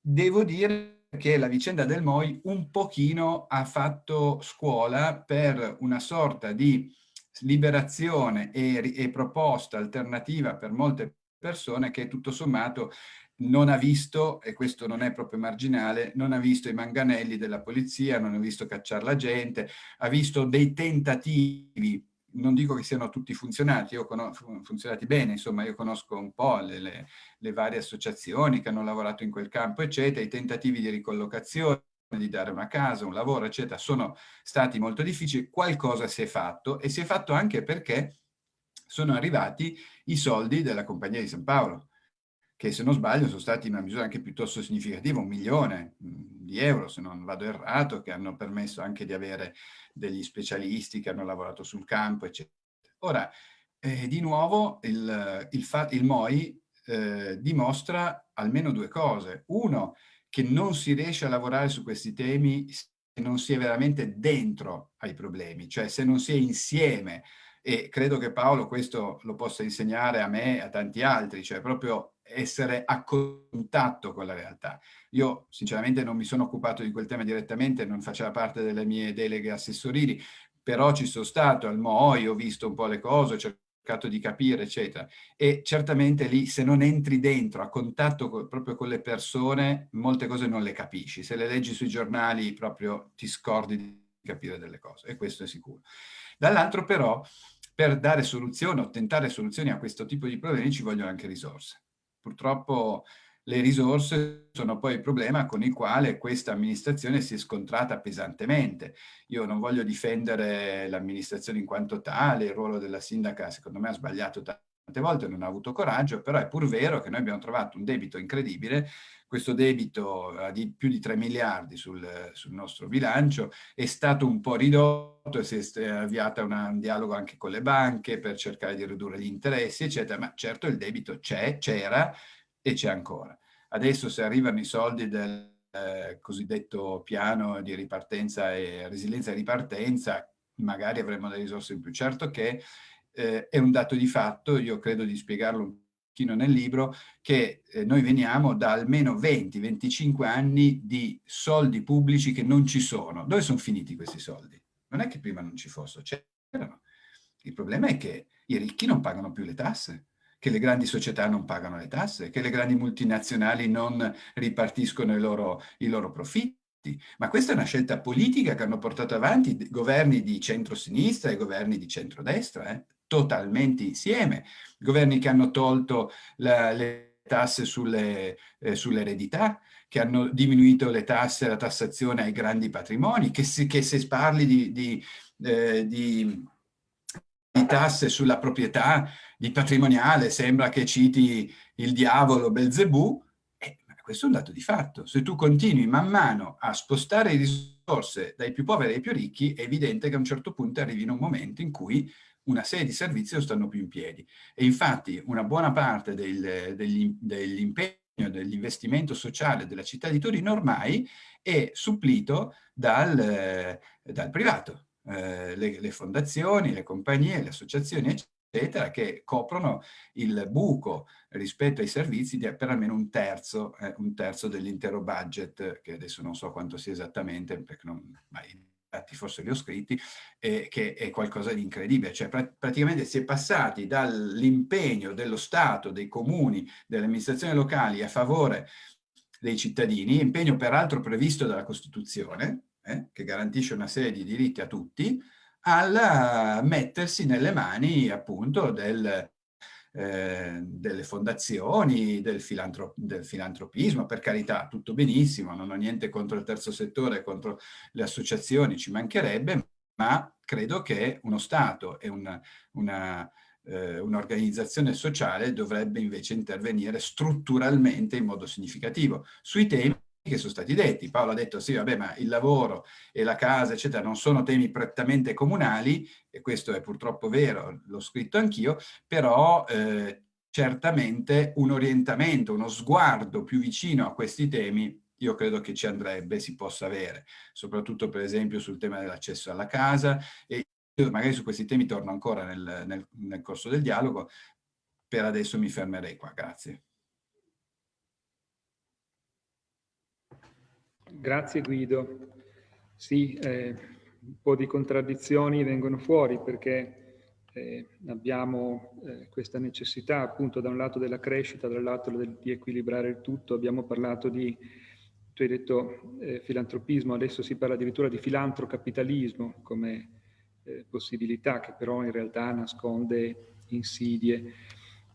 Devo dire che la vicenda del MOI un pochino ha fatto scuola per una sorta di liberazione e, e proposta alternativa per molte persone che tutto sommato non ha visto, e questo non è proprio marginale, non ha visto i manganelli della polizia, non ha visto cacciare la gente, ha visto dei tentativi non dico che siano tutti funzionati, io funzionati bene, insomma io conosco un po' le, le, le, varie associazioni che hanno lavorato in quel campo, eccetera, i tentativi di ricollocazione, di dare una casa, un lavoro, eccetera, sono stati molto difficili, qualcosa si è fatto e si è fatto anche perché sono arrivati i soldi della Compagnia di San Paolo, che se non sbaglio sono stati in una misura anche piuttosto significativa, un milione mm, di euro, se non vado errato, che hanno permesso anche di avere degli specialisti che hanno lavorato sul campo, eccetera. Ora, eh, di nuovo, il, il, il MOI eh, dimostra almeno due cose. Uno, che non si riesce a lavorare su questi temi se non si è veramente dentro ai problemi, cioè se non si è insieme e credo che Paolo questo lo possa insegnare a me e a tanti altri, cioè proprio essere a contatto con la realtà. Io sinceramente non mi sono occupato di quel tema direttamente, non faceva parte delle mie deleghe assessorili, però ci sono stato al MOI, ho visto un po' le cose, ho cercato di capire, eccetera. E certamente lì, se non entri dentro, a contatto con, proprio con le persone, molte cose non le capisci. Se le leggi sui giornali, proprio ti scordi di capire delle cose, e questo è sicuro. Dall'altro però, per dare soluzioni o tentare soluzioni a questo tipo di problemi ci vogliono anche risorse. Purtroppo le risorse sono poi il problema con il quale questa amministrazione si è scontrata pesantemente. Io non voglio difendere l'amministrazione in quanto tale, il ruolo della sindaca secondo me ha sbagliato tante volte, non ha avuto coraggio, però è pur vero che noi abbiamo trovato un debito incredibile, questo debito di più di 3 miliardi sul, sul nostro bilancio è stato un po' ridotto si è avviata una, un dialogo anche con le banche per cercare di ridurre gli interessi, eccetera, ma certo il debito c'è, c'era e c'è ancora. Adesso se arrivano i soldi del eh, cosiddetto piano di ripartenza e resilienza e ripartenza, magari avremo delle risorse in più. Certo che eh, è un dato di fatto, io credo di spiegarlo un pochino nel libro, che eh, noi veniamo da almeno 20-25 anni di soldi pubblici che non ci sono. Dove sono finiti questi soldi? Non è che prima non ci fossero, c'erano. Il problema è che i ricchi non pagano più le tasse, che le grandi società non pagano le tasse, che le grandi multinazionali non ripartiscono i loro, i loro profitti. Ma questa è una scelta politica che hanno portato avanti governi di centro-sinistra e governi di centrodestra. Eh? Totalmente insieme, governi che hanno tolto la, le tasse eh, sull'eredità, che hanno diminuito le tasse, la tassazione ai grandi patrimoni, che, si, che se parli di, di, eh, di tasse sulla proprietà, di patrimoniale, sembra che citi il diavolo Belzebù, eh, questo è un dato di fatto. Se tu continui man mano a spostare risorse dai più poveri ai più ricchi, è evidente che a un certo punto arrivi in un momento in cui una serie di servizi non stanno più in piedi. E infatti una buona parte del, degli, dell'impegno dell'investimento sociale della città di Torino ormai è supplito dal, dal privato. Eh, le, le, fondazioni, le compagnie, le associazioni, eccetera, che coprono il buco rispetto ai servizi di per almeno un terzo, eh, terzo dell'intero budget, che adesso non so quanto sia esattamente, perché non, ma dati forse li ho scritti, eh, che è qualcosa di incredibile. Cioè pr praticamente si è passati dall'impegno dello Stato, dei comuni, delle amministrazioni locali a favore dei cittadini, impegno peraltro previsto dalla Costituzione, eh, che garantisce una serie di diritti a tutti, al mettersi nelle mani appunto del, eh, delle fondazioni, del, filantro del, filantropismo, per carità, tutto benissimo, non ho niente contro il terzo settore, contro le associazioni, ci mancherebbe, ma credo che uno Stato e eh, un'organizzazione un eh, un sociale dovrebbe invece intervenire strutturalmente in modo significativo. Sui temi che sono stati detti. Paolo ha detto sì, vabbè, ma il lavoro e la casa, eccetera, non sono temi prettamente comunali, e questo è purtroppo vero, l'ho scritto anch'io, però eh, certamente un orientamento, uno sguardo più vicino a questi temi io credo che ci andrebbe, si possa avere, soprattutto per esempio sul tema dell'accesso alla casa e magari su questi temi torno ancora nel, nel, nel corso del dialogo, per adesso mi fermerei qua, grazie. Grazie Guido. Sì, eh, un po' di contraddizioni vengono fuori perché eh, abbiamo eh, questa necessità appunto da un lato della crescita, dall'altro di equilibrare il tutto. Abbiamo parlato di, tu hai detto eh, filantropismo, adesso si parla addirittura di filantrocapitalismo come eh, possibilità che però in realtà nasconde insidie.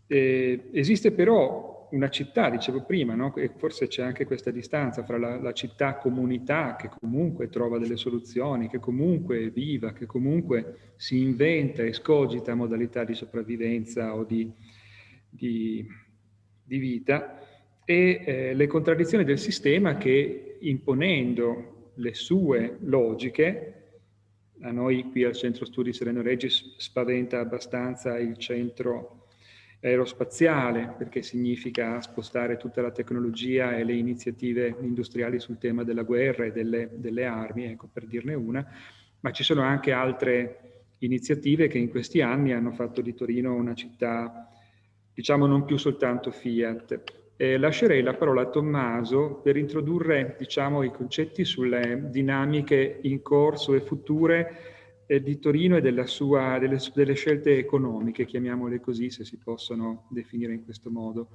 Eh, esiste però una città, dicevo prima, no? e forse c'è anche questa distanza fra la, la città-comunità che comunque trova delle soluzioni, che comunque è viva, che comunque si inventa e scogita modalità di sopravvivenza o di, di, di vita, e eh, le contraddizioni del sistema che imponendo le sue logiche, a noi qui al Centro Studi Sereno Regis spaventa abbastanza il centro aerospaziale, perché significa spostare tutta la tecnologia e le iniziative industriali sul tema della guerra e delle, delle armi, ecco, per dirne una, ma ci sono anche altre iniziative che in questi anni hanno fatto di Torino una città, diciamo, non più soltanto Fiat. Eh, lascerei la parola a Tommaso per introdurre, diciamo, i concetti sulle dinamiche in corso e future eh, di Torino e sua, delle, delle, scelte economiche, chiamiamole così, se si possono definire in questo modo.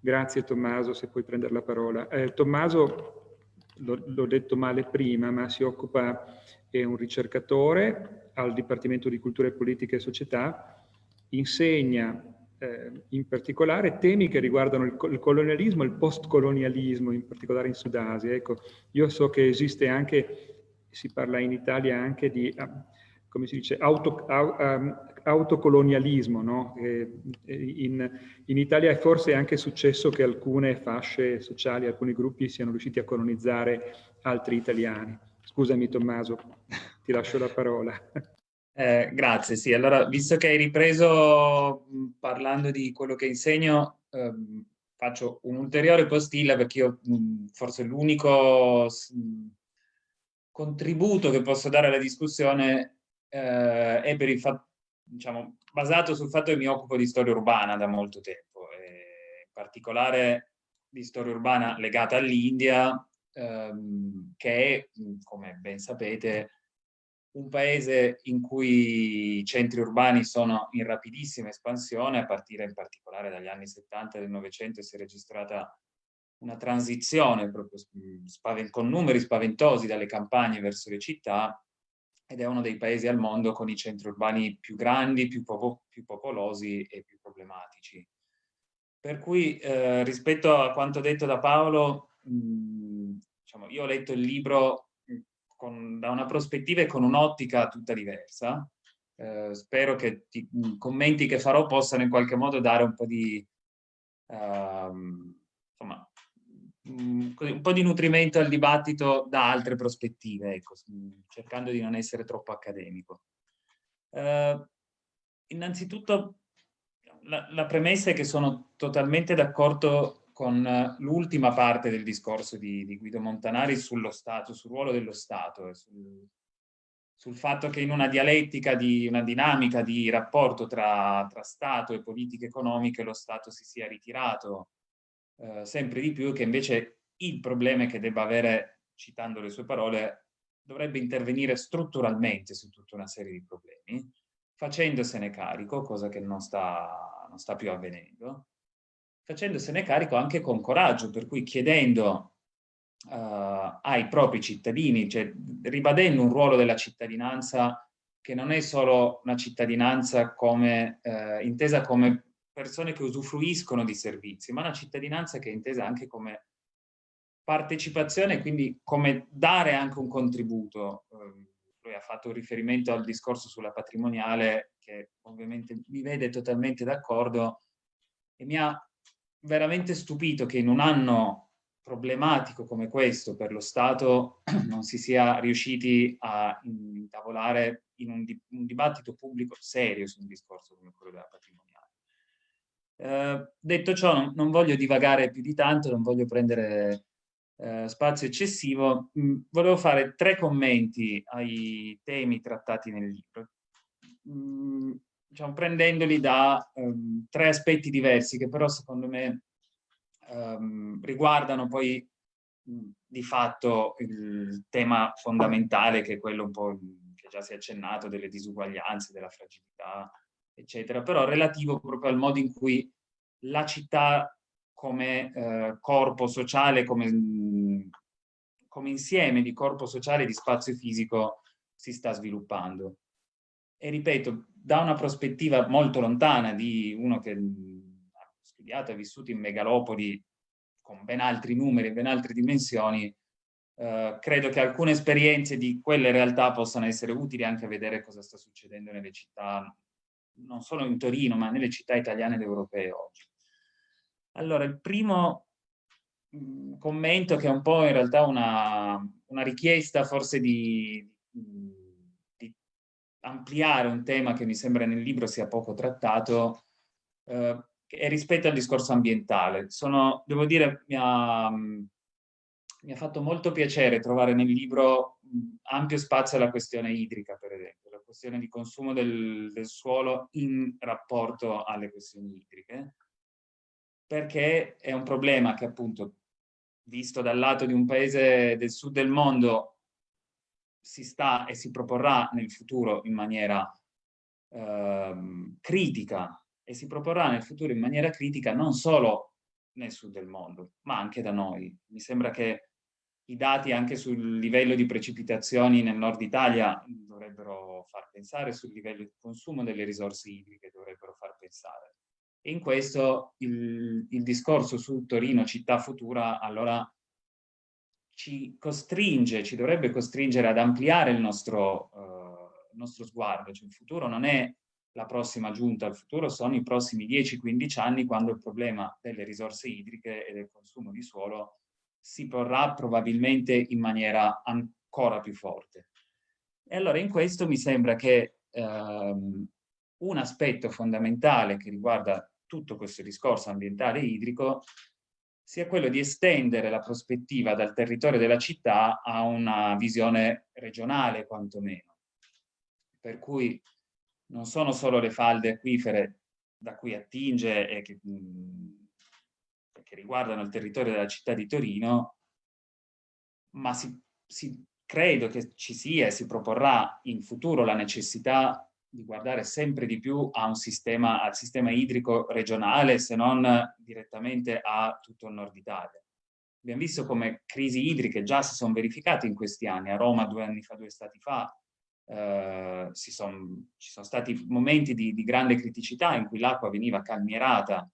Grazie Tommaso, se puoi prendere la parola. Eh, Tommaso, l'ho detto male prima, ma si occupa, è un ricercatore al Dipartimento di Cultura e Politica e Società, insegna eh, in particolare temi che riguardano il, il colonialismo e il postcolonialismo, in particolare in Sudasia. Ecco, io so che esiste anche, si parla in Italia anche di come si dice, auto, um, autocolonialismo. No? In, in, Italia è forse anche successo che alcune fasce sociali, alcuni gruppi siano riusciti a colonizzare altri italiani. Scusami Tommaso, ti lascio la parola. Eh, grazie, sì. Allora, visto che hai ripreso parlando di quello che insegno, ehm, faccio un'ulteriore postilla perché io mh, forse l'unico contributo che posso dare alla discussione eh, è per il diciamo, basato sul fatto che mi occupo di storia urbana da molto tempo, in particolare di storia urbana legata all'India, ehm, che è, come ben sapete, un paese in cui i centri urbani sono in rapidissima espansione, a partire in particolare dagli anni 70 del Novecento si è registrata una transizione proprio con numeri spaventosi dalle campagne verso le città ed è uno dei paesi al mondo con i centri urbani più grandi, più, popo più popolosi e più problematici. Per cui eh, rispetto a quanto detto da Paolo, mh, diciamo, io ho letto il libro con, da una prospettiva e con un'ottica tutta diversa. Eh, spero che i commenti che farò possano in qualche modo dare un po' di, uh, insomma, un po' di nutrimento al dibattito da altre prospettive, ecco, cercando di non essere troppo accademico. Uh, innanzitutto la, la, premessa è che sono totalmente d'accordo con l'ultima parte del discorso di, di, Guido Montanari sullo Stato, sul ruolo dello Stato, sul, sul, fatto che in una dialettica, di una dinamica di rapporto tra, tra Stato e politiche economiche lo Stato si sia ritirato eh, sempre di più, che invece il problema è che debba avere, citando le sue parole, dovrebbe intervenire strutturalmente su tutta una serie di problemi, facendosene carico, cosa che non sta, non sta più avvenendo, facendosene carico anche con coraggio, per cui chiedendo uh, ai propri cittadini, cioè ribadendo un ruolo della cittadinanza che non è solo una cittadinanza come, uh, intesa come persone che usufruiscono di servizi, ma una cittadinanza che è intesa anche come partecipazione, quindi come dare anche un contributo. Uh, lui ha fatto riferimento al discorso sulla patrimoniale, che ovviamente mi vede totalmente d'accordo, e mi ha veramente stupito che in un anno problematico come questo per lo Stato non si sia riusciti a intavolare in un, di un dibattito pubblico serio su un discorso come quello della patrimoniale. Eh, detto ciò, non, non, voglio divagare più di tanto, non voglio prendere eh, spazio eccessivo, mh, mm, volevo fare tre commenti ai temi trattati nel libro, mh, mm, diciamo, prendendoli da um, tre aspetti diversi che però secondo me um, riguardano poi mm, di fatto il tema fondamentale che è quello un po' che già si è accennato delle disuguaglianze, della fragilità, eccetera, però relativo proprio al modo in cui la città come eh, corpo sociale, come, come insieme di corpo sociale e di spazio fisico si sta sviluppando. E ripeto, da una prospettiva molto lontana di uno che ha studiato e vissuto in megalopoli con ben altri numeri ben altre dimensioni, eh, credo che alcune esperienze di quelle realtà possano essere utili anche a vedere cosa sta succedendo nelle città, non solo in Torino, ma nelle città italiane ed europee oggi. Allora, il primo mm, commento che è un po' in realtà una, una richiesta forse di, di, ampliare un tema che mi sembra nel libro sia poco trattato, eh, è rispetto al discorso ambientale. Sono, devo dire, mi ha, mi ha fatto molto piacere trovare nel libro ampio spazio alla questione idrica, per esempio, questione di consumo del, del suolo in rapporto alle questioni idriche perché è un problema che appunto, visto dal lato di un paese del sud del mondo, si sta e si proporrà nel futuro in maniera eh, critica e si proporrà nel futuro in maniera critica non solo nel sud del mondo, ma anche da noi. Mi sembra che i dati anche sul livello di precipitazioni nel nord Italia dovrebbero far pensare, sul livello di consumo delle risorse idriche dovrebbero far pensare. E in questo il, il discorso su Torino città futura allora ci costringe, ci dovrebbe costringere ad ampliare il nostro, il nostro sguardo. Cioè, il futuro non è la prossima giunta, il futuro sono i prossimi 10-15 anni quando il problema delle risorse idriche e del consumo di suolo si porrà probabilmente in maniera ancora più forte. E allora in questo mi sembra che ehm, un aspetto fondamentale che riguarda tutto questo discorso ambientale e idrico sia quello di estendere la prospettiva dal territorio della città a una visione regionale quantomeno. Per cui non sono solo le falde acquifere da cui attinge e che, mh, che riguardano il territorio della città di Torino, ma si, si, credo che ci sia e si proporrà in futuro la necessità di guardare sempre di più sistema, al sistema idrico regionale, se non direttamente a tutto il nord Italia. Abbiamo visto come crisi idriche già si sono verificate in questi anni, a Roma due anni fa, due stati fa, eh, son, ci sono stati momenti di, di grande criticità in cui l'acqua veniva calmierata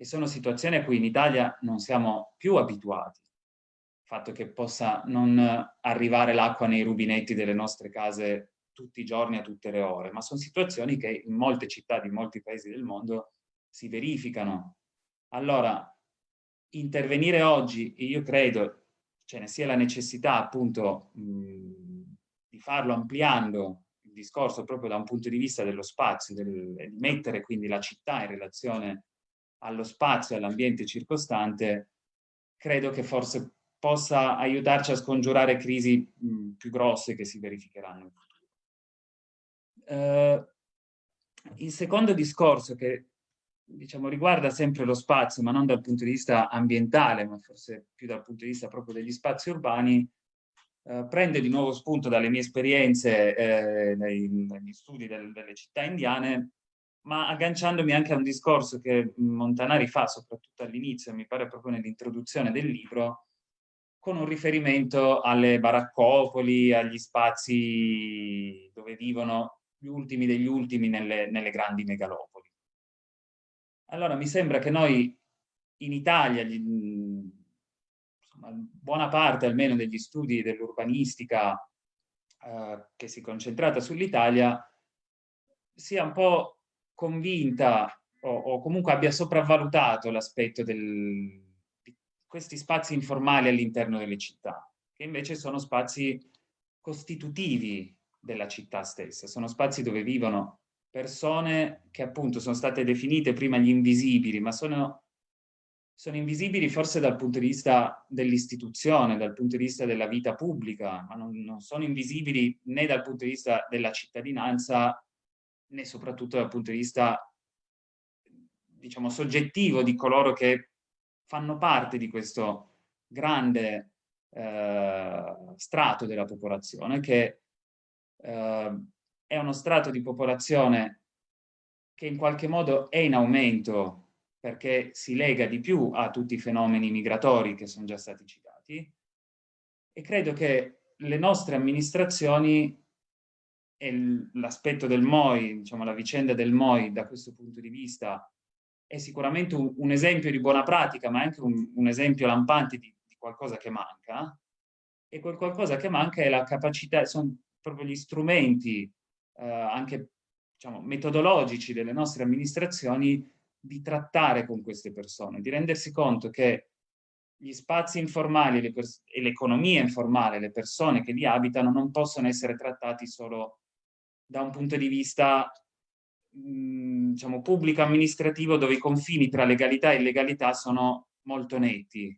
e sono situazioni a cui in Italia non siamo più abituati. Il fatto che possa non arrivare l'acqua nei rubinetti delle nostre case tutti i giorni a tutte le ore, ma sono situazioni che in molte città di molti paesi del mondo si verificano. Allora, intervenire oggi, io credo ce ne sia la necessità appunto mh, di farlo ampliando il discorso proprio da un punto di vista dello spazio, del, di mettere quindi la città in relazione allo spazio all'ambiente circostante, credo che forse possa aiutarci a scongiurare crisi mh, più grosse che si verificheranno in futuro. Uh, il secondo discorso che diciamo, riguarda sempre lo spazio, ma non dal punto di vista ambientale, ma forse più dal punto di vista proprio degli spazi urbani, eh, prende di nuovo spunto dalle mie esperienze eh, nei, negli studi del, delle città indiane, ma agganciandomi anche a un discorso che Montanari fa, soprattutto all'inizio, mi pare proprio nell'introduzione del libro, con un riferimento alle baraccopoli, agli spazi dove vivono gli ultimi degli ultimi nelle, nelle grandi megalopoli. Allora mi sembra che noi in Italia, insomma, buona parte almeno degli studi dell'urbanistica eh, che si è concentrata sull'Italia, sia un po' convinta o, o comunque abbia sopravvalutato l'aspetto di questi spazi informali all'interno delle città, che invece sono spazi costitutivi della città stessa, sono spazi dove vivono persone che appunto sono state definite prima gli invisibili, ma sono, sono invisibili forse dal punto di vista dell'istituzione, dal punto di vista della vita pubblica, ma non, non sono invisibili né dal punto di vista della cittadinanza né soprattutto dal punto di vista, diciamo, soggettivo di coloro che fanno parte di questo grande eh, strato della popolazione che eh, è uno strato di popolazione che in qualche modo è in aumento perché si lega di più a tutti i fenomeni migratori che sono già stati citati. E credo che le nostre amministrazioni l'aspetto del MOI, diciamo la vicenda del MOI da questo punto di vista è sicuramente un, un esempio di buona pratica, ma anche un, un esempio lampante di, di, qualcosa che manca. E quel qualcosa che manca è la capacità, sono proprio gli strumenti eh, anche diciamo, metodologici delle nostre amministrazioni di trattare con queste persone, di rendersi conto che gli spazi informali e l'economia informale, le persone che li abitano, non possono essere trattati solo da un punto di vista mh, diciamo, pubblico amministrativo dove i confini tra legalità e illegalità sono molto netti.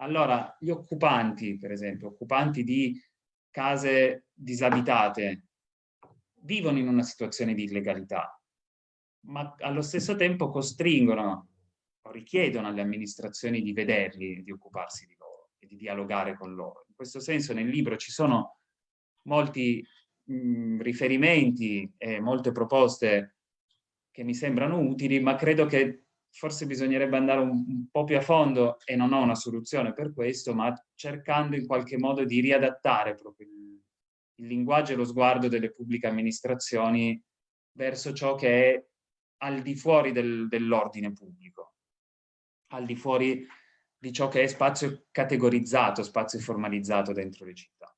Allora, gli occupanti, per esempio, occupanti di case disabitate, vivono in una situazione di illegalità, ma allo stesso tempo costringono o richiedono alle amministrazioni di vederli e di occuparsi di loro e di dialogare con loro. In questo senso nel libro ci sono molti mh, riferimenti e molte proposte che mi sembrano utili, ma credo che forse bisognerebbe andare un, un, po' più a fondo e non ho una soluzione per questo, ma cercando in qualche modo di riadattare proprio il, il linguaggio e lo sguardo delle pubbliche amministrazioni verso ciò che è al di fuori del, dell'ordine pubblico, al di fuori di ciò che è spazio categorizzato, spazio formalizzato dentro le città.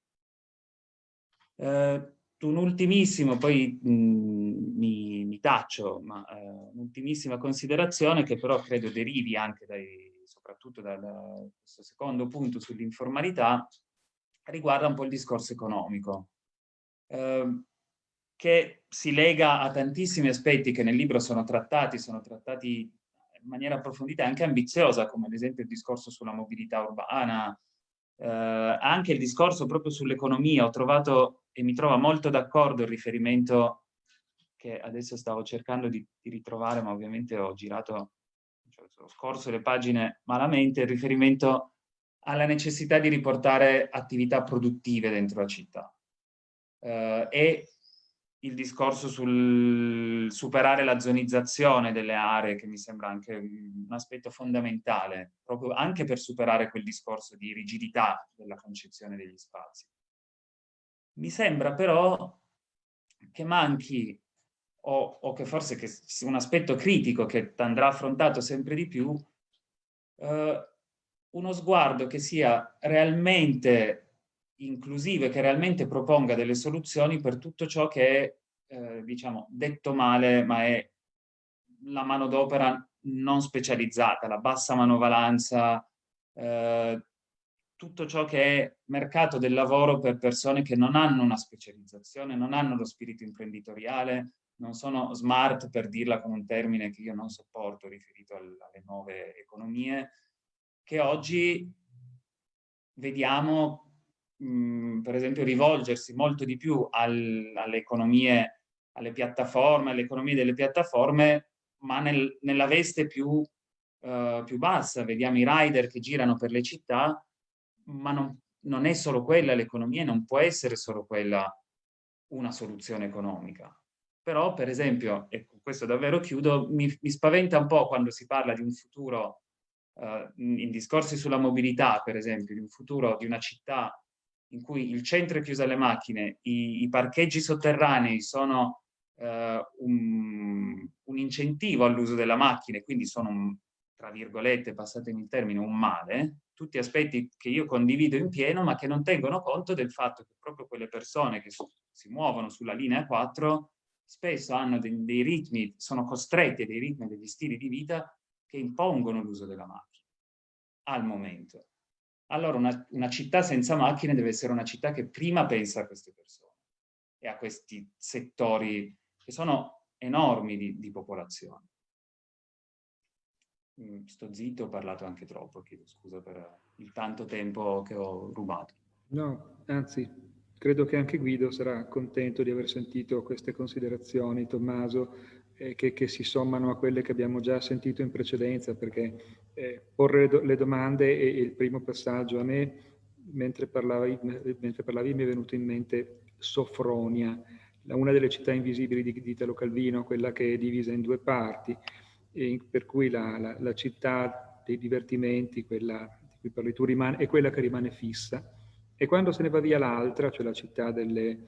Eh, un ultimissimo, poi mh, mm, mi, mi, taccio, ma eh, un'ultimissima considerazione che però credo derivi anche dai, soprattutto da questo secondo punto sull'informalità, riguarda un po' il discorso economico, eh, che si lega a tantissimi aspetti che nel libro sono trattati, sono trattati in maniera approfondita e anche ambiziosa, come ad esempio il discorso sulla mobilità urbana, eh, anche il discorso proprio sull'economia. Ho trovato e mi trova molto d'accordo il riferimento che adesso stavo cercando di, di ritrovare, ma ovviamente ho girato, cioè, ho scorso le pagine malamente, il riferimento alla necessità di riportare attività produttive dentro la città. Uh, e il discorso sul superare la zonizzazione delle aree, che mi sembra anche un aspetto fondamentale, proprio anche per superare quel discorso di rigidità della concezione degli spazi. Mi sembra però che manchi, o, o che forse che un aspetto critico che andrà affrontato sempre di più, eh, uno sguardo che sia realmente inclusivo e che realmente proponga delle soluzioni per tutto ciò che è, eh, diciamo, detto male, ma è la manodopera non specializzata, la bassa manovalanza, eh, tutto ciò che è mercato del lavoro per persone che non hanno una specializzazione, non hanno lo spirito imprenditoriale, non sono smart per dirla con un termine che io non sopporto riferito alle nuove economie, che oggi vediamo mh, mm, per esempio rivolgersi molto di più al, alle economie, alle piattaforme, alle economie delle piattaforme ma nel, nella veste più, uh, più, bassa. Vediamo i rider che girano per le città, ma non, non è solo quella l'economia, non può essere solo quella una soluzione economica. Però, per esempio, e con questo davvero chiudo, mi, mi spaventa un po' quando si parla di un futuro, uh, in discorsi sulla mobilità, per esempio, di un futuro di una città in cui il centro è chiuso alle macchine, i, i parcheggi sotterranei sono eh, un, un, incentivo all'uso della macchina quindi sono, un, tra virgolette, passatemi il termine, un male, tutti aspetti che io condivido in pieno ma che non tengono conto del fatto che proprio quelle persone che si muovono sulla linea 4 spesso hanno dei, dei ritmi, sono costretti a dei ritmi, degli stili di vita che impongono l'uso della macchina al momento. Allora una, una, città senza macchine deve essere una città che prima pensa a queste persone e a questi settori che sono enormi di, di popolazione. Mm, sto zitto, ho parlato anche troppo, chiedo scusa per il tanto tempo che ho rubato. No, anzi, credo che anche Guido sarà contento di aver sentito queste considerazioni, Tommaso, eh, che, che, si sommano a quelle che abbiamo già sentito in precedenza, perché eh, porre le domande è il primo passaggio. A me, mentre parlavi, mentre parlavi mi è venuto in mente Sofronia, una delle città invisibili di Italo Calvino, quella che è divisa in due parti, per cui la, la, la, città dei divertimenti, quella di cui parli tu, rimane, è quella che rimane fissa. E quando se ne va via l'altra, cioè la città delle,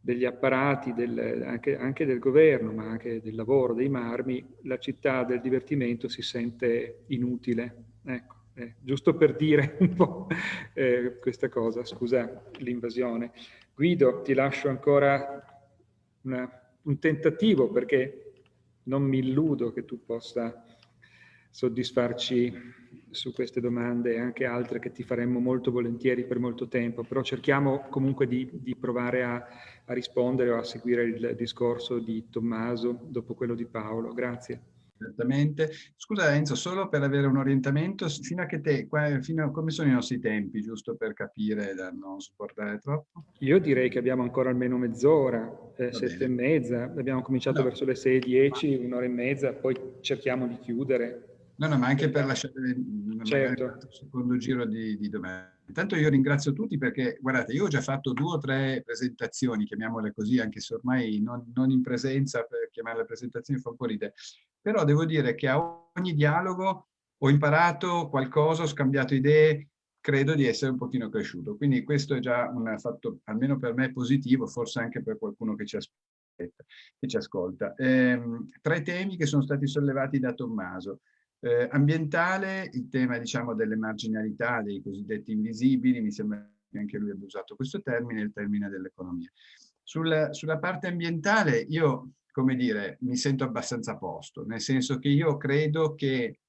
degli apparati, del, anche, anche, del governo, ma anche del lavoro, dei marmi, la città del divertimento si sente inutile. Ecco, eh, giusto per dire un po' eh, questa cosa, scusa l'invasione. Guido, ti lascio ancora una, un tentativo perché non mi illudo che tu possa soddisfarci su queste domande e anche altre che ti faremmo molto volentieri per molto tempo, però cerchiamo comunque di, di provare a, a rispondere o a seguire il discorso di Tommaso dopo quello di Paolo. Grazie certamente. Scusa Enzo, solo per avere un orientamento, fino a che te, fino a come sono i nostri tempi, giusto per capire, da non supportare troppo? Io direi che abbiamo ancora almeno mezz'ora, eh, sette bene. e mezza, abbiamo cominciato no. verso le 6, 10, un'ora e mezza, poi cerchiamo di chiudere. No, no, ma anche per lasciare certo. un secondo giro di, di domande. Intanto io ringrazio tutti perché, guardate, io ho già fatto due o tre presentazioni, chiamiamole così, anche se ormai non, non in presenza, per chiamarle presentazioni fa un po' ridere, però devo dire che a ogni dialogo ho imparato qualcosa, ho scambiato idee, credo di essere un pochino cresciuto. Quindi questo è già un fatto, almeno per me, positivo, forse anche per qualcuno che ci aspetta, che ci ascolta. Eh, tre temi che sono stati sollevati da Tommaso. Eh, ambientale, il tema diciamo delle marginalità, dei cosiddetti invisibili, mi sembra che anche lui abbia usato questo termine, il termine dell'economia. Sul, sulla parte ambientale io come dire, mi sento abbastanza a posto, nel senso che io credo che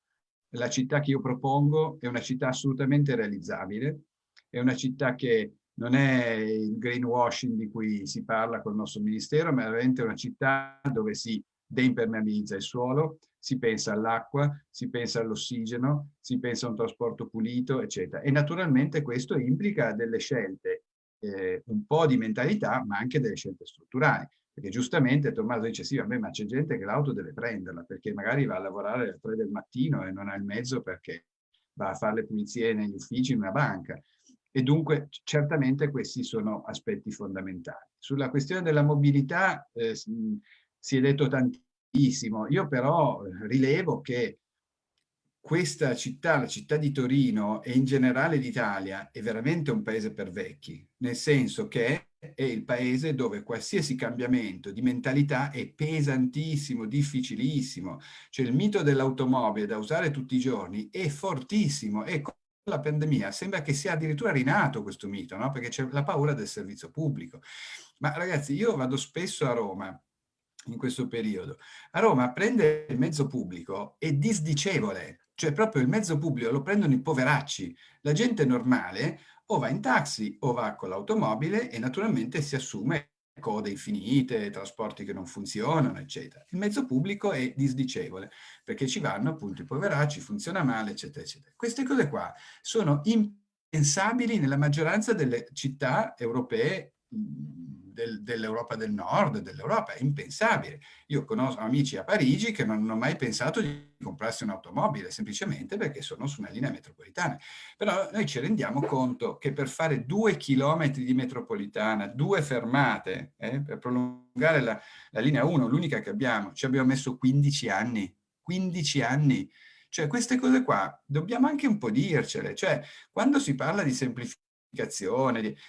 la città che io propongo è una città assolutamente realizzabile, è una città che non è il greenwashing di cui si parla col nostro ministero, ma è veramente una città dove si deimpermeabilizza il suolo, si pensa all'acqua, si pensa all'ossigeno, si pensa a un trasporto pulito, eccetera. E naturalmente questo implica delle scelte, eh, un po' di mentalità, ma anche delle scelte strutturali. Perché giustamente Tommaso dice sì, vabbè, ma c'è gente che l'auto deve prenderla perché magari va a lavorare alle 3 del mattino e non ha il mezzo perché va a fare le pulizie negli uffici in una banca. E dunque certamente questi sono aspetti fondamentali. Sulla questione della mobilità eh, si è detto tantissimo. Io però rilevo che questa città, la città di Torino e in generale l'Italia è veramente un paese per vecchi, nel senso che è il paese dove qualsiasi cambiamento di mentalità è pesantissimo, difficilissimo. Cioè il mito dell'automobile da usare tutti i giorni è fortissimo e con la pandemia sembra che sia addirittura rinato questo mito, no? perché c'è la paura del servizio pubblico. Ma ragazzi, io vado spesso a Roma in questo periodo. A Roma prendere il mezzo pubblico è disdicevole, cioè proprio il mezzo pubblico lo prendono i poveracci. La gente normale o va in taxi o va con l'automobile e naturalmente si assume code infinite, trasporti che non funzionano, eccetera. Il mezzo pubblico è disdicevole, perché ci vanno appunto i poveracci, funziona male, eccetera, eccetera. Queste cose qua sono impensabili nella maggioranza delle città europee del, dell'Europa del Nord, dell'Europa, è impensabile. Io conosco amici a Parigi che non hanno mai pensato di comprarsi un'automobile, semplicemente perché sono su una linea metropolitana. Però noi ci rendiamo conto che per fare due chilometri di metropolitana, due fermate, eh, per prolungare la, la linea 1, l'unica che abbiamo, ci abbiamo messo 15 anni, 15 anni. Cioè queste cose qua dobbiamo anche un po' dircele, cioè quando si parla di semplificazione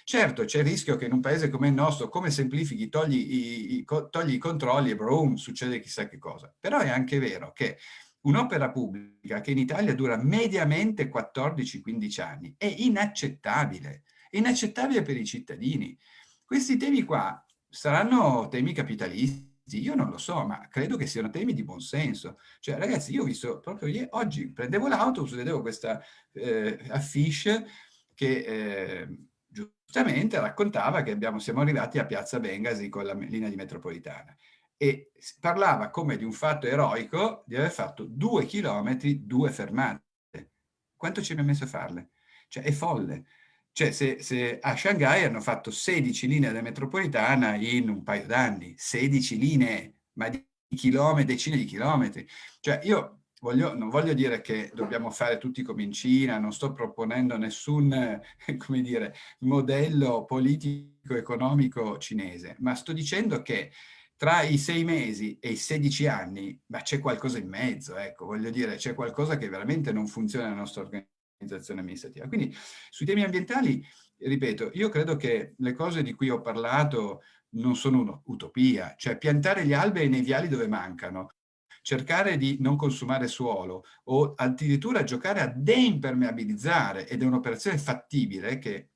Certo, c'è il rischio che in un paese come il nostro, come semplifichi, togli i, i, togli i controlli e boom, succede chissà che cosa. Però è anche vero che un'opera pubblica che in Italia dura mediamente 14-15 anni è inaccettabile, è inaccettabile per i cittadini. Questi temi qua saranno temi capitalisti, io non lo so, ma credo che siano temi di buonsenso. Cioè, ragazzi, io ho visto proprio oggi, prendevo l'autobus, vedevo questa eh, affiche che eh, giustamente raccontava che abbiamo, siamo arrivati a Piazza Bengasi con la linea di metropolitana e parlava come di un fatto eroico di aver fatto due chilometri, due fermate. Quanto ci abbiamo messo a farle? Cioè, è folle. Cioè, se, se a Shanghai hanno fatto 16 linee della metropolitana in un paio d'anni, 16 linee, ma di chilometri, decine di chilometri. Cioè, io Voglio, non voglio dire che dobbiamo fare tutti come in Cina, non sto proponendo nessun dire, modello politico-economico cinese, ma sto dicendo che tra i sei mesi e i 16 anni, c'è qualcosa in mezzo, ecco, voglio dire, c'è qualcosa che veramente non funziona nella nostra organizzazione amministrativa. Quindi sui temi ambientali, ripeto, io credo che le cose di cui ho parlato non sono un'utopia, cioè piantare gli alberi nei viali dove mancano, cercare di non consumare suolo o addirittura giocare a deimpermeabilizzare ed è un'operazione fattibile che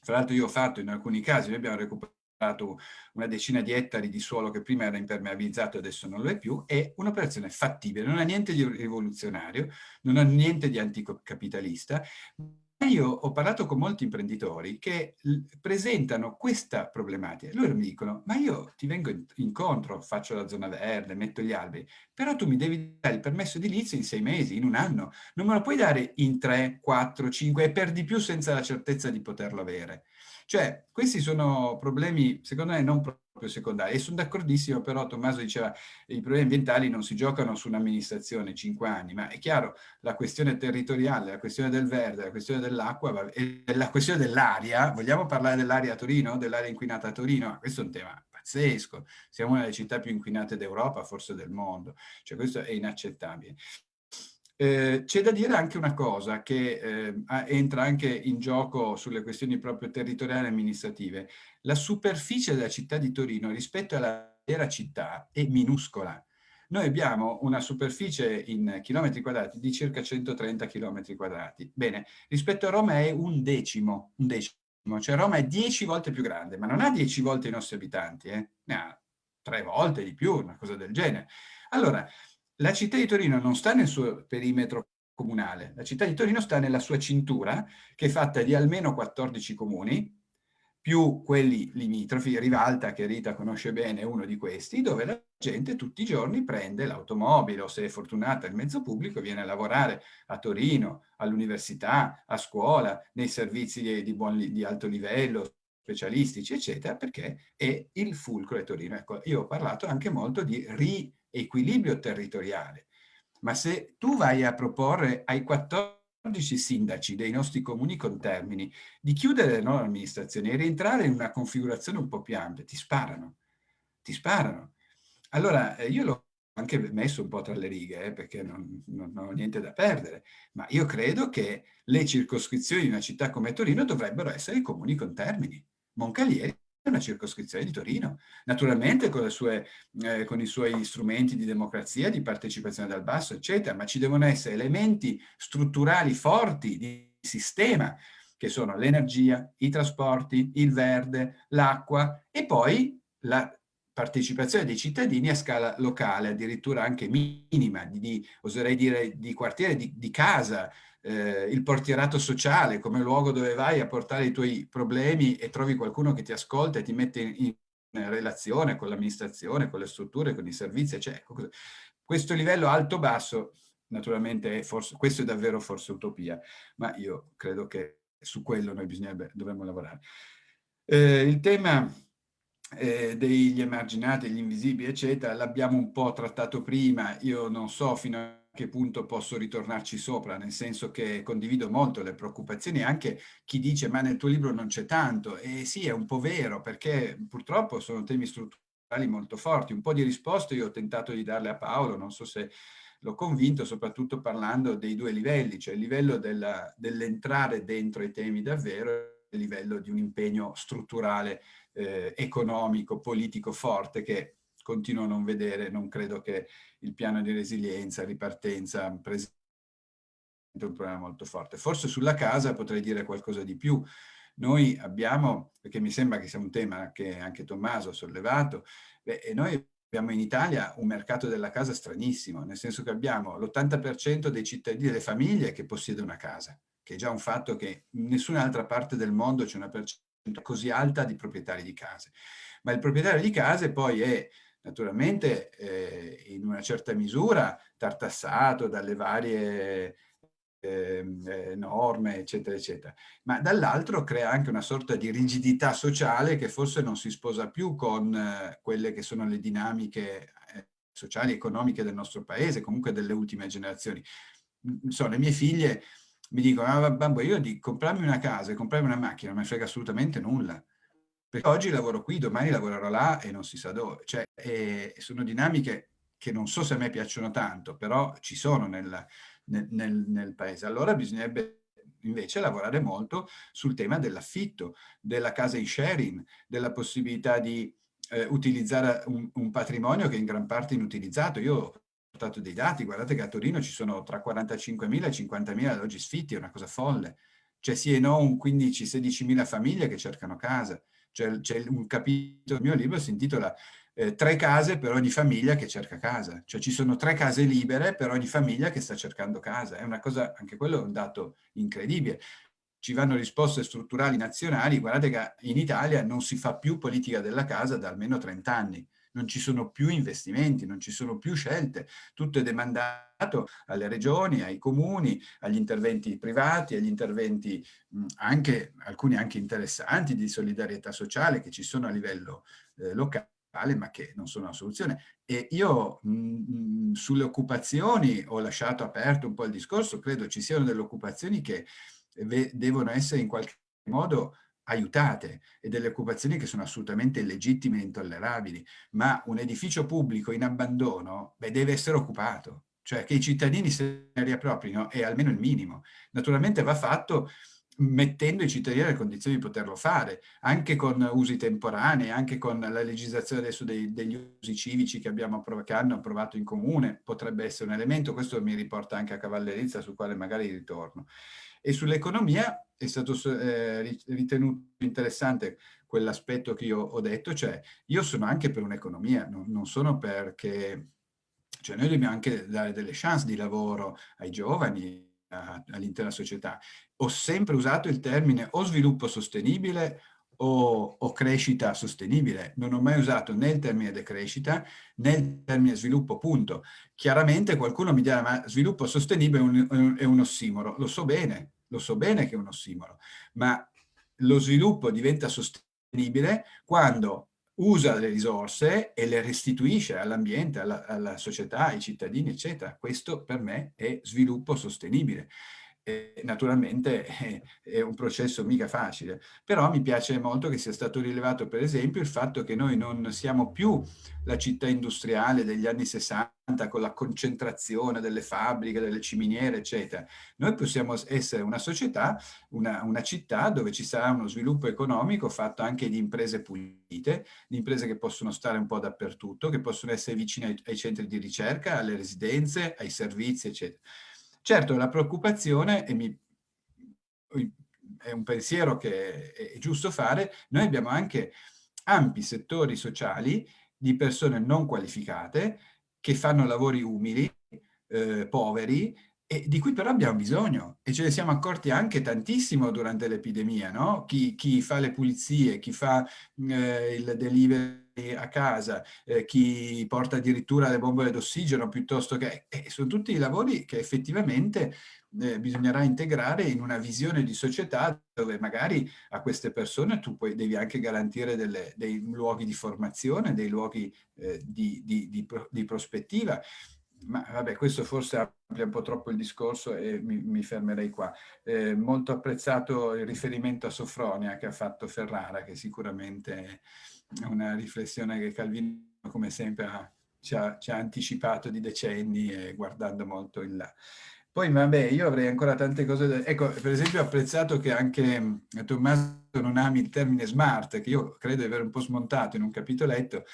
fra l'altro io ho fatto in alcuni casi, noi abbiamo recuperato una decina di ettari di suolo che prima era impermeabilizzato e adesso non lo è più, è un'operazione fattibile, non ha niente di rivoluzionario, non ha niente di anticapitalista, io ho parlato con molti imprenditori che presentano questa problematica. Loro mi dicono, ma io ti vengo incontro, faccio la zona verde, metto gli alberi, però tu mi devi dare il permesso edilizio in sei mesi, in un anno. Non me lo puoi dare in tre, quattro, cinque e per di più senza la certezza di poterlo avere. Cioè, questi sono problemi, secondo me, non proprio secondari. E sono d'accordissimo, però Tommaso diceva i problemi ambientali non si giocano su un'amministrazione cinque anni, ma è chiaro, la questione territoriale, la questione del verde, la questione dell'acqua la questione dell'aria, vogliamo parlare dell'aria a Torino, dell'aria inquinata a Torino? Questo è un tema pazzesco. Siamo una delle città più inquinate d'Europa, forse del mondo. Cioè questo è inaccettabile. Eh, C'è da dire anche una cosa che eh, entra anche in gioco sulle questioni proprio territoriali e amministrative. La superficie della città di Torino rispetto alla vera città è minuscola. Noi abbiamo una superficie in chilometri quadrati di circa 130 chilometri quadrati. Bene, rispetto a Roma è un decimo, un decimo. Cioè Roma è dieci volte più grande, ma non ha dieci volte i nostri abitanti, eh? ne ha tre volte di più, una cosa del genere. Allora, la città di Torino non sta nel suo perimetro comunale, la città di Torino sta nella sua cintura, che è fatta di almeno 14 comuni, più quelli limitrofi, Rivalta, che Rita conosce bene, è uno di questi, dove la gente tutti i giorni prende l'automobile o se è fortunata il mezzo pubblico viene a lavorare a Torino, all'università, a scuola, nei servizi di, buon, di alto livello, specialistici, eccetera, perché è il fulcro di Torino. Ecco, io ho parlato anche molto di ri equilibrio territoriale. Ma se tu vai a proporre ai 14 sindaci dei nostri comuni contermini di chiudere le loro amministrazioni e rientrare in una configurazione un po' più ampia, ti sparano, ti sparano. Allora, eh, io l'ho anche messo un po' tra le righe, eh, perché non, non, non, ho niente da perdere, ma io credo che le circoscrizioni di una città come Torino dovrebbero essere i comuni contermini. Moncalieri una circoscrizione di Torino, naturalmente con, sue, eh, con, i suoi strumenti di democrazia, di partecipazione dal basso, eccetera, ma ci devono essere elementi strutturali forti di sistema, che sono l'energia, i trasporti, il verde, l'acqua e poi la partecipazione dei cittadini a scala locale, addirittura anche minima, di, oserei dire di quartiere, di, di casa, eh, il portierato sociale come luogo dove vai a portare i tuoi problemi e trovi qualcuno che ti ascolta e ti mette in, in relazione con l'amministrazione, con le strutture, con i servizi, cioè, questo livello alto-basso, naturalmente, è forse, questo è davvero forse utopia, ma io credo che su quello noi dovremmo lavorare. Eh, il tema eh, degli emarginati, gli invisibili, eccetera, l'abbiamo un po' trattato prima, io non so fino a che punto posso ritornarci sopra, nel senso che condivido molto le preoccupazioni, anche chi dice ma nel tuo libro non c'è tanto, e sì, è un po' vero, perché purtroppo sono temi strutturali molto forti, un po' di risposte io ho tentato di darle a Paolo, non so se l'ho convinto, soprattutto parlando dei due livelli, cioè il livello dell'entrare dentro i temi davvero il livello di un impegno strutturale eh, economico, politico forte che continuo a non vedere, non credo che il piano di resilienza, ripartenza, presenti un problema molto forte. Forse sulla casa potrei dire qualcosa di più. Noi abbiamo, perché mi sembra che sia un tema che anche Tommaso ha sollevato, beh, noi abbiamo in Italia un mercato della casa stranissimo, nel senso che abbiamo l'80% dei cittadini, delle famiglie che possiedono una casa, che è già un fatto che in nessun'altra parte del mondo c'è una percentuale così alta di proprietari di case. Ma il proprietario di case poi è naturalmente eh, in una certa misura tartassato dalle varie ehm, eh, norme, eccetera, eccetera. Ma dall'altro crea anche una sorta di rigidità sociale che forse non si sposa più con eh, quelle che sono le dinamiche eh, sociali e economiche del nostro paese, comunque delle ultime generazioni. Insomma, le mie figlie mi dicono, ah, babbo, io di comprarmi una casa e comprarmi una macchina non mi frega assolutamente nulla. Perché oggi lavoro qui, domani lavorerò là e non si sa dove. Cioè, eh, sono dinamiche che non so se a me piacciono tanto, però ci sono nel, nel, nel, nel paese. Allora bisognerebbe invece lavorare molto sul tema dell'affitto, della casa in sharing, della possibilità di eh, utilizzare un, un, patrimonio che è in gran parte inutilizzato. Io portato dei dati, guardate che a Torino ci sono tra 45.000 e 50.000 alloggi sfitti, è una cosa folle. C'è sì e no un 15-16.000 famiglie che cercano casa. C'è un capitolo del mio libro si intitola eh, Tre case per ogni famiglia che cerca casa. Cioè ci sono tre case libere per ogni famiglia che sta cercando casa. È una cosa, anche quello è un dato incredibile. Ci vanno risposte strutturali nazionali. Guardate che in Italia non si fa più politica della casa da almeno 30 anni non ci sono più investimenti, non ci sono più scelte, tutto è demandato alle regioni, ai comuni, agli interventi privati, agli interventi anche, alcuni anche interessanti di solidarietà sociale che ci sono a livello eh, locale ma che non sono una soluzione. E io mh, sulle occupazioni ho lasciato aperto un po' il discorso, credo ci siano delle occupazioni che devono essere in qualche modo aiutate e delle occupazioni che sono assolutamente illegittime e intollerabili, ma un edificio pubblico in abbandono beh, deve essere occupato, cioè che i cittadini se ne riapproprino è almeno il minimo. Naturalmente va fatto mettendo i cittadini nelle condizioni di poterlo fare, anche con usi temporanei, anche con la legislazione adesso dei, degli usi civici che, abbiamo che hanno approvato in comune, potrebbe essere un elemento, questo mi riporta anche a cavallerizza sul quale magari ritorno. E sull'economia è stato eh, ritenuto interessante quell'aspetto che io ho detto, cioè io sono anche per un'economia, non, non sono perché, cioè noi dobbiamo anche dare delle chance di lavoro ai giovani, all'intera società. Ho sempre usato il termine o sviluppo sostenibile o, o, crescita sostenibile. Non ho mai usato né il termine decrescita né il termine sviluppo, punto. Chiaramente qualcuno mi dirà ma sviluppo sostenibile è un, è un ossimoro. Lo so bene, lo so bene che è un ossimoro, ma lo sviluppo diventa sostenibile quando usa le risorse e le restituisce all'ambiente, alla, alla, società, ai cittadini, eccetera. Questo per me è sviluppo sostenibile. Naturalmente è un processo mica facile, però mi piace molto che sia stato rilevato per esempio il fatto che noi non siamo più la città industriale degli anni 60 con la concentrazione delle fabbriche, delle ciminiere, eccetera. Noi possiamo essere una società, una, una città dove ci sarà uno sviluppo economico fatto anche di imprese pulite, di imprese che possono stare un po' dappertutto, che possono essere vicine ai, ai centri di ricerca, alle residenze, ai servizi, eccetera. Certo, la preoccupazione, e mi, è un pensiero che è giusto fare, noi abbiamo anche ampi settori sociali di persone non qualificate che fanno lavori umili, eh, poveri, e di cui però abbiamo bisogno e ce ne siamo accorti anche tantissimo durante l'epidemia, no? Chi, chi, fa le pulizie, chi fa eh, il delivery a casa, eh, chi porta addirittura le bombole d'ossigeno piuttosto che... Eh, sono tutti lavori che effettivamente eh, bisognerà integrare in una visione di società dove magari a queste persone tu poi devi anche garantire delle, dei luoghi di formazione, dei luoghi eh, di, di, di, di prospettiva ma vabbè, questo forse amplia un po' troppo il discorso e mi, mi fermerei qua. Eh, molto apprezzato il riferimento a Sofronia che ha fatto Ferrara, che sicuramente è una riflessione che Calvino, come sempre, ha, ci, ha, ci, ha, anticipato di decenni e guardando molto in là. Poi, vabbè, io avrei ancora tante cose da... Ecco, per esempio ho apprezzato che anche Tommaso non ami il termine smart, che io credo di aver un po' smontato in un capitoletto,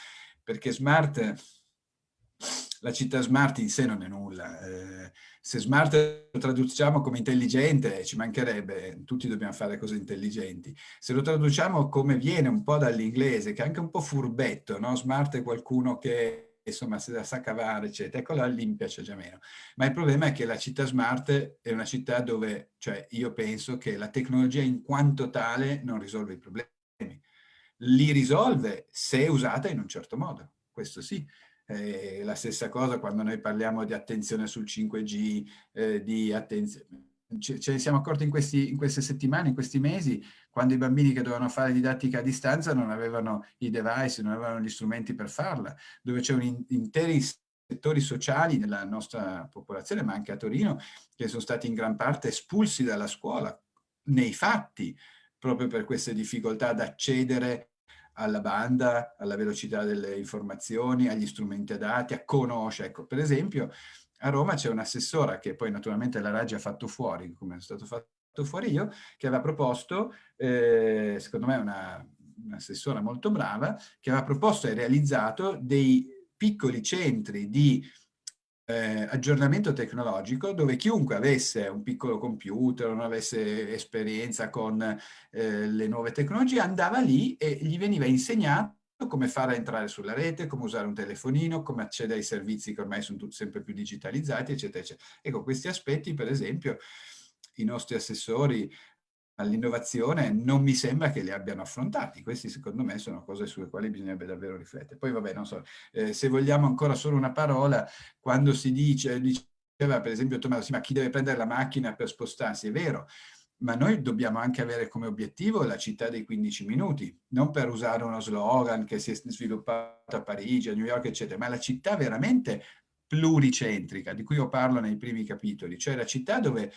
perché smart la città smart in sé non è nulla. Eh, se smart lo traduciamo come intelligente, ci mancherebbe, tutti dobbiamo fare cose intelligenti. Se lo traduciamo come viene un po' dall'inglese, che è anche un po' furbetto, no? Smart è qualcuno che insomma se la sa cavare, eccetera. Ecco, là lì mi piace già meno. Ma il problema è che la città smart è una città dove, cioè io penso che la tecnologia in quanto tale non risolve i problemi. Li risolve se usata in un certo modo, questo sì. Eh, la stessa cosa quando noi parliamo di attenzione sul 5G, eh, di attenzione ce ne siamo accorti in, questi, in, queste settimane, in questi mesi, quando i bambini che dovevano fare didattica a distanza non avevano i device, non avevano gli strumenti per farla, dove c'erano in, interi settori sociali della nostra popolazione, ma anche a Torino, che sono stati in gran parte espulsi dalla scuola, nei fatti, proprio per queste difficoltà ad accedere alla banda, alla velocità delle informazioni, agli strumenti adatti, a conoscere. Ecco, per esempio, a Roma c'è un'assessora che poi naturalmente la Raggi ha fatto fuori, come è stato fatto fuori io, che aveva proposto, eh, secondo me una, un'assessora molto brava, che aveva proposto e realizzato dei piccoli centri di eh, aggiornamento tecnologico dove chiunque avesse un piccolo computer, non avesse esperienza con eh, le nuove tecnologie, andava lì e gli veniva insegnato come fare a entrare sulla rete, come usare un telefonino, come accedere ai servizi che ormai sono sempre più digitalizzati, eccetera, eccetera. Ecco, questi aspetti, per esempio, i nostri assessori all'innovazione non mi sembra che li abbiano affrontati. Questi secondo me sono cose sulle quali bisognerebbe davvero riflettere. Poi vabbè, non so, eh, se vogliamo ancora solo una parola, quando si dice, diceva per esempio Tommaso, sì, ma chi deve prendere la macchina per spostarsi? È vero, ma noi dobbiamo anche avere come obiettivo la città dei 15 minuti, non per usare uno slogan che si è sviluppato a Parigi, a New York, eccetera, ma la città veramente pluricentrica, di cui io parlo nei primi capitoli, cioè la città dove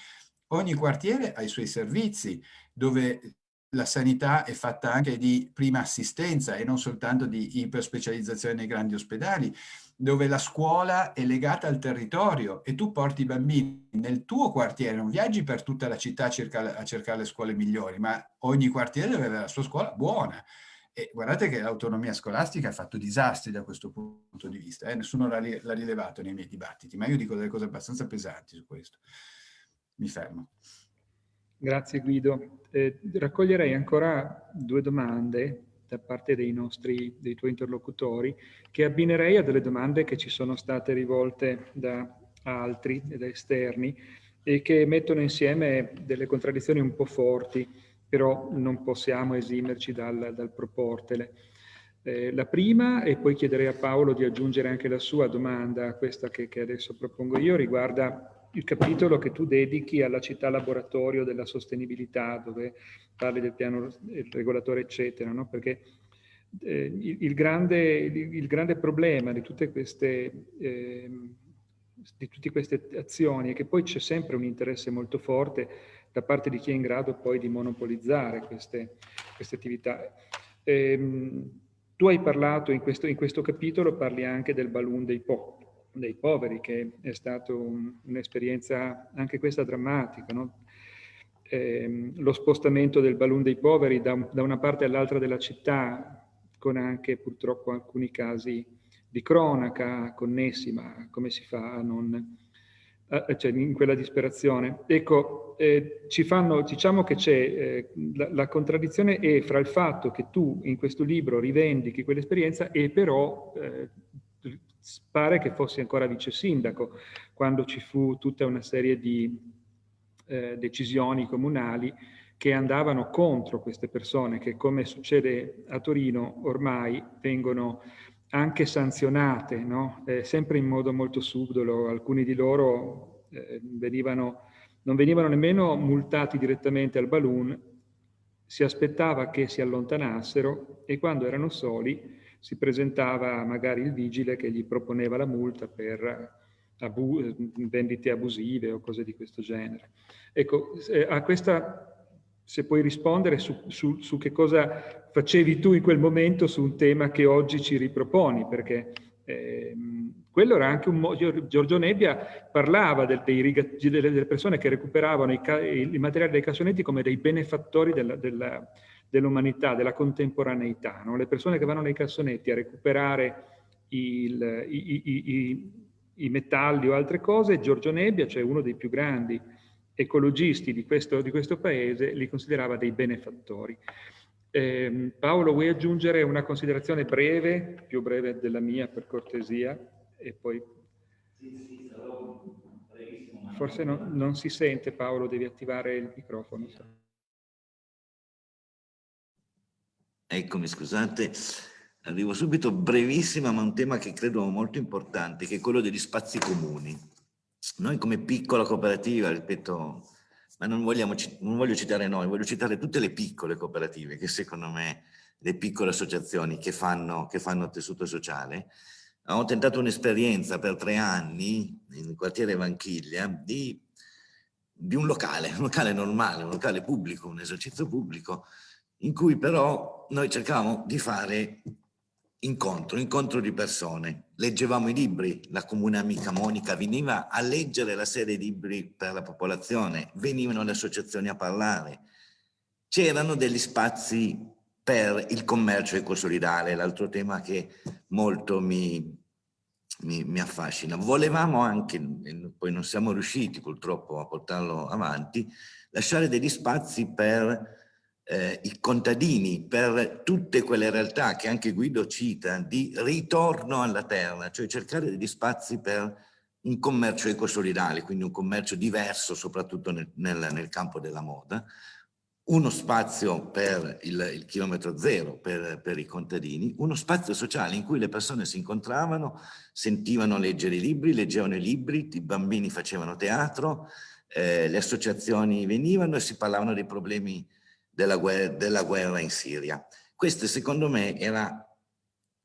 Ogni quartiere ha i suoi servizi, dove la sanità è fatta anche di prima assistenza e non soltanto di iperspecializzazione nei grandi ospedali, dove la scuola è legata al territorio e tu porti i bambini nel tuo quartiere, non viaggi per tutta la città a cercare, a cercare le scuole migliori, ma ogni quartiere deve avere la sua scuola buona. E guardate che l'autonomia scolastica ha fatto disastri da questo punto di vista, eh? nessuno l'ha rilevato nei miei dibattiti, ma io dico delle cose abbastanza pesanti su questo mi fermo. Grazie Guido. Eh, raccoglierei ancora due domande da parte dei nostri, dei tuoi interlocutori, che abbinerei a delle domande che ci sono state rivolte da altri, da esterni, e che mettono insieme delle contraddizioni un po' forti, però non possiamo esimerci dal, dal proportele. Eh, la prima, e poi chiederei a Paolo di aggiungere anche la sua domanda questa che, che adesso propongo io, riguarda il capitolo che tu dedichi alla città laboratorio della sostenibilità, dove parli del piano del regolatore, eccetera, no? perché eh, il, il, grande, il, il, grande, problema di tutte queste eh, di tutte queste azioni e che poi c'è sempre un interesse molto forte da parte di chi è in grado poi di monopolizzare queste, queste attività. Ehm, tu hai parlato in questo, in questo, capitolo, parli anche del balloon dei, po dei poveri, che è stata un, un'esperienza anche questa drammatica, no? ehm, lo spostamento del balloon dei poveri da, da una parte all'altra della città, con anche purtroppo alcuni casi di cronaca connessi, ma come si fa a non... Eh, cioè in quella disperazione. Ecco, eh, ci fanno, diciamo che c'è, eh, la, la, contraddizione è fra il fatto che tu in questo libro rivendichi quell'esperienza e però eh, pare che fossi ancora vice sindaco quando ci fu tutta una serie di eh, decisioni comunali che andavano contro queste persone che come succede a Torino ormai vengono anche sanzionate, no? eh, sempre in modo molto subdolo, alcuni di loro eh, venivano, non venivano nemmeno multati direttamente al balloon, si aspettava che si allontanassero e quando erano soli si presentava magari il vigile che gli proponeva la multa per abu vendite abusive o cose di questo genere. Ecco, a questa, se puoi rispondere su, su, su, che cosa facevi tu in quel momento su un tema che oggi ci riproponi, perché eh, quello era anche un modo, Giorgio Nebbia parlava del, dei, delle persone che recuperavano i, i, materiali dei cassonetti come dei benefattori della, della, dell'umanità, della contemporaneità, no? le persone che vanno nei cassonetti a recuperare il, i, i, i metalli o altre cose, Giorgio Nebbia, cioè uno dei più grandi ecologisti di questo, di questo paese, li considerava dei benefattori. Eh, Paolo, vuoi aggiungere una considerazione breve, più breve della mia per cortesia, e poi... Forse no, non si sente Paolo, devi attivare il microfono. Eccomi, scusate. Arrivo subito, brevissima, ma un tema che credo molto importante, che è quello degli spazi comuni. Noi come piccola cooperativa, ripeto, ma non, vogliamo, non voglio citare noi, voglio citare tutte le piccole cooperative, che secondo me, le piccole associazioni che fanno, che fanno tessuto sociale, ho tentato un'esperienza per tre anni, nel quartiere Vanchiglia, di, di un locale, un locale normale, un locale pubblico, un esercizio pubblico, in cui però noi cercavamo di fare incontro, incontro di persone. Leggevamo i libri, la comune amica Monica veniva a leggere la serie di libri per la popolazione, venivano le associazioni a parlare. C'erano degli spazi per il commercio ecosolidale, l'altro tema che molto mi, mi, mi, affascina. Volevamo anche, poi non siamo riusciti purtroppo a portarlo avanti, lasciare degli spazi per eh, i contadini, per tutte quelle realtà che anche Guido cita, di ritorno alla terra, cioè cercare degli spazi per un commercio ecosolidale, quindi un commercio diverso soprattutto nel, nel, nel campo della moda, uno spazio per il, il chilometro zero per, per, i contadini, uno spazio sociale in cui le persone si incontravano, sentivano leggere i libri, leggevano i libri, i bambini facevano teatro, eh, le associazioni venivano e si parlavano dei problemi della guerra, della guerra in Siria. Questa secondo me era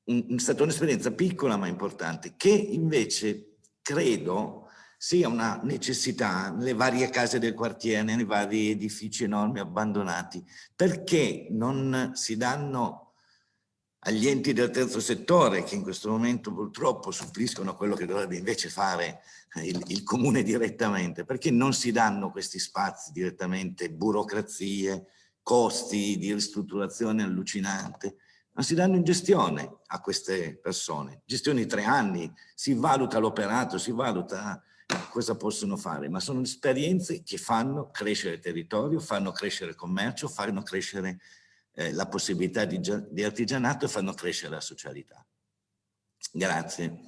un, stata un'esperienza piccola ma importante che invece credo sia una necessità nelle varie case del quartiere, nei vari edifici enormi abbandonati, perché non si danno agli enti del terzo settore che in questo momento purtroppo suppliscono quello che dovrebbe invece fare il, il comune direttamente, perché non si danno questi spazi direttamente, burocrazie, costi di ristrutturazione allucinante, ma si danno in gestione a queste persone. Gestione di tre anni, si valuta l'operato, si valuta cosa possono fare, ma sono esperienze che fanno crescere il territorio, fanno crescere il commercio, fanno crescere eh, la possibilità di, di artigianato e fanno crescere la socialità. Grazie.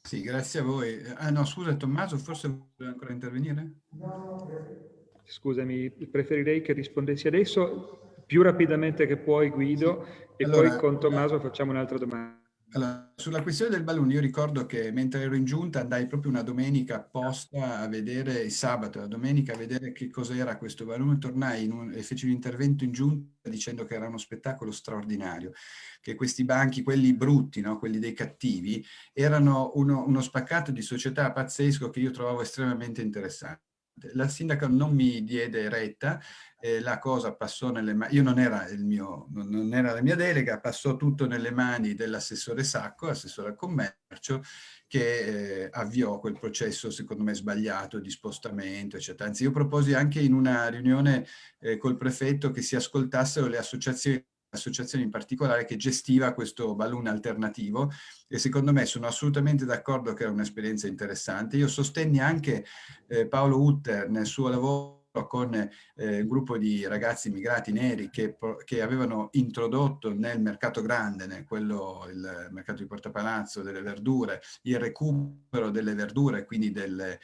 Sì, grazie a voi. Ah no, scusa Tommaso, forse vuole ancora intervenire? No, Scusami, preferirei che rispondessi adesso più rapidamente che puoi Guido sì. e allora, poi con Tommaso facciamo un'altra domanda. Allora, sulla questione del balloon, io ricordo che mentre ero in giunta andai proprio una domenica apposta a vedere, il sabato, la domenica a vedere che cos'era questo balloon, tornai un, e feci un intervento in giunta dicendo che era uno spettacolo straordinario, che questi banchi, quelli brutti, no? quelli dei cattivi, erano uno, uno spaccato di società pazzesco che io trovavo estremamente interessante. La sindaca non mi diede retta, eh, la cosa passò nelle mani, io non era, il mio, non era la mia delega, passò tutto nelle mani dell'assessore Sacco, assessore al commercio, che eh, avviò quel processo secondo me sbagliato di spostamento, eccetera. Anzi, io proposi anche in una riunione eh, col prefetto che si ascoltassero le associazioni associazione in particolare che gestiva questo balloon alternativo e secondo me sono assolutamente d'accordo che era un'esperienza interessante. Io sostenni anche eh, Paolo Utter nel suo lavoro con eh, un gruppo di ragazzi immigrati neri che, che, avevano introdotto nel mercato grande, nel quello, il mercato di Porta Palazzo, delle verdure, il recupero delle verdure, quindi delle,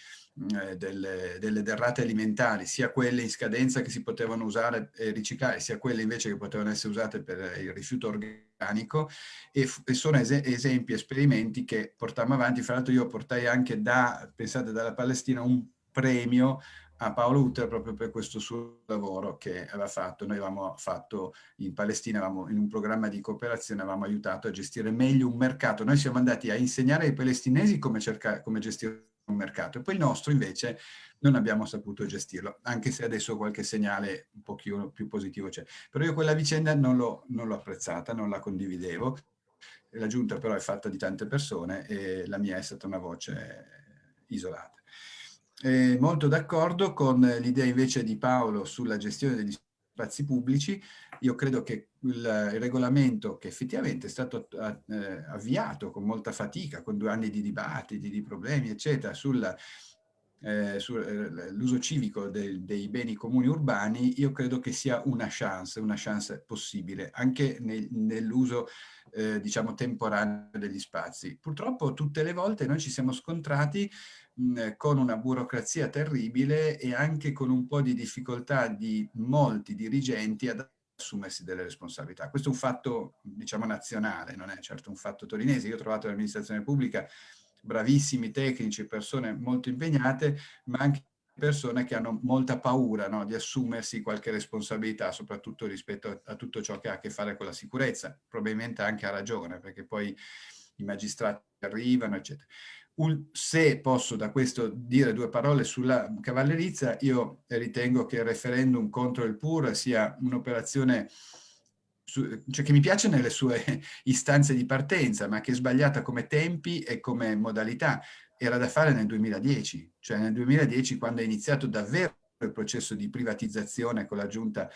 eh, delle, delle, derrate alimentari, sia quelle in scadenza che si potevano usare e riciclare, sia quelle invece che potevano essere usate per il rifiuto organico e, e sono es esempi, esperimenti che portammo avanti. Fra l'altro io portai anche da, pensate, dalla Palestina un premio a Paolo Utter proprio per questo suo lavoro che aveva fatto. Noi avevamo fatto in Palestina, avevamo, in un programma di cooperazione, avevamo aiutato a gestire meglio un mercato. Noi siamo andati a insegnare ai palestinesi come, cercare, come gestire un mercato e poi il nostro invece non abbiamo saputo gestirlo, anche se adesso qualche segnale un pochino più positivo c'è. Però io quella vicenda non l'ho apprezzata, non la condividevo. La giunta però è fatta di tante persone e la mia è stata una voce isolata eh, molto d'accordo con l'idea invece di Paolo sulla gestione degli spazi pubblici. Io credo che il, il regolamento che effettivamente è stato eh, avviato con molta fatica, con due anni di dibattiti, di problemi, eccetera, sul eh, sull'uso civico de, dei beni comuni urbani, io credo che sia una chance, una chance possibile, anche nel, nell'uso, eh, diciamo, temporaneo degli spazi. Purtroppo tutte le volte noi ci siamo scontrati con una burocrazia terribile e anche con un po' di difficoltà di molti dirigenti ad assumersi delle responsabilità. Questo è un fatto, diciamo, nazionale, non è certo un fatto torinese. Io ho trovato l'amministrazione pubblica bravissimi tecnici, persone molto impegnate, ma anche persone che hanno molta paura no, di assumersi qualche responsabilità, soprattutto rispetto a, a, tutto ciò che ha a che fare con la sicurezza. Probabilmente anche ha ragione, perché poi i magistrati arrivano, eccetera. Se posso da questo dire due parole sulla cavallerizza, io ritengo che il referendum contro il PUR sia un'operazione cioè che mi piace nelle sue istanze di partenza, ma che è sbagliata come tempi e come modalità. Era da fare nel 2010, cioè nel 2010 quando è iniziato davvero il processo di privatizzazione con la giunta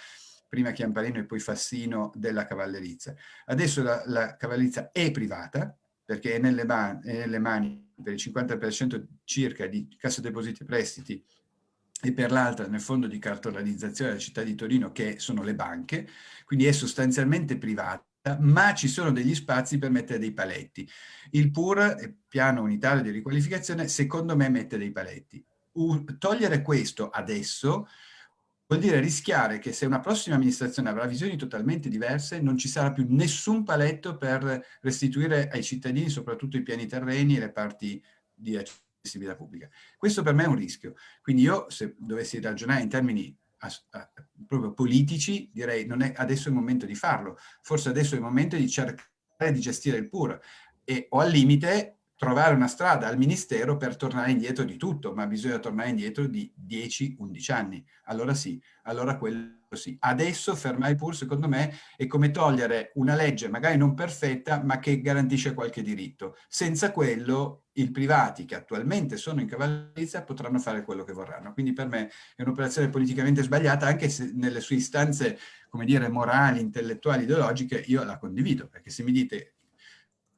prima Chiamparino e poi Fassino della cavallerizza. Adesso la, la cavallerizza è privata, perché è nelle, è nelle mani per il 50% circa di Cassa Depositi e Prestiti e per l'altra nel fondo di cartolarizzazione della città di Torino che sono le banche, quindi è sostanzialmente privata, ma ci sono degli spazi per mettere dei paletti. Il PUR, piano unitario di riqualificazione, secondo me mette dei paletti. U togliere questo adesso vuol dire rischiare che se una prossima amministrazione avrà visioni totalmente diverse non ci sarà più nessun paletto per restituire ai cittadini, soprattutto i piani terreni e le parti di accessibilità pubblica. Questo per me è un rischio. Quindi io, se dovessi ragionare in termini proprio politici, direi non è adesso il momento di farlo. Forse adesso è il momento di cercare di gestire il PUR e, o al limite trovare una strada al Ministero per tornare indietro di tutto, ma bisogna tornare indietro di 10-11 anni. Allora sì, allora quello sì. Adesso fermare il PUR, secondo me, è come togliere una legge magari non perfetta, ma che garantisce qualche diritto. Senza quello i privati che attualmente sono in cavallerizza potranno fare quello che vorranno. Quindi per me è un'operazione politicamente sbagliata, anche se nelle sue istanze, come dire, morali, intellettuali, ideologiche, io la condivido, perché se mi dite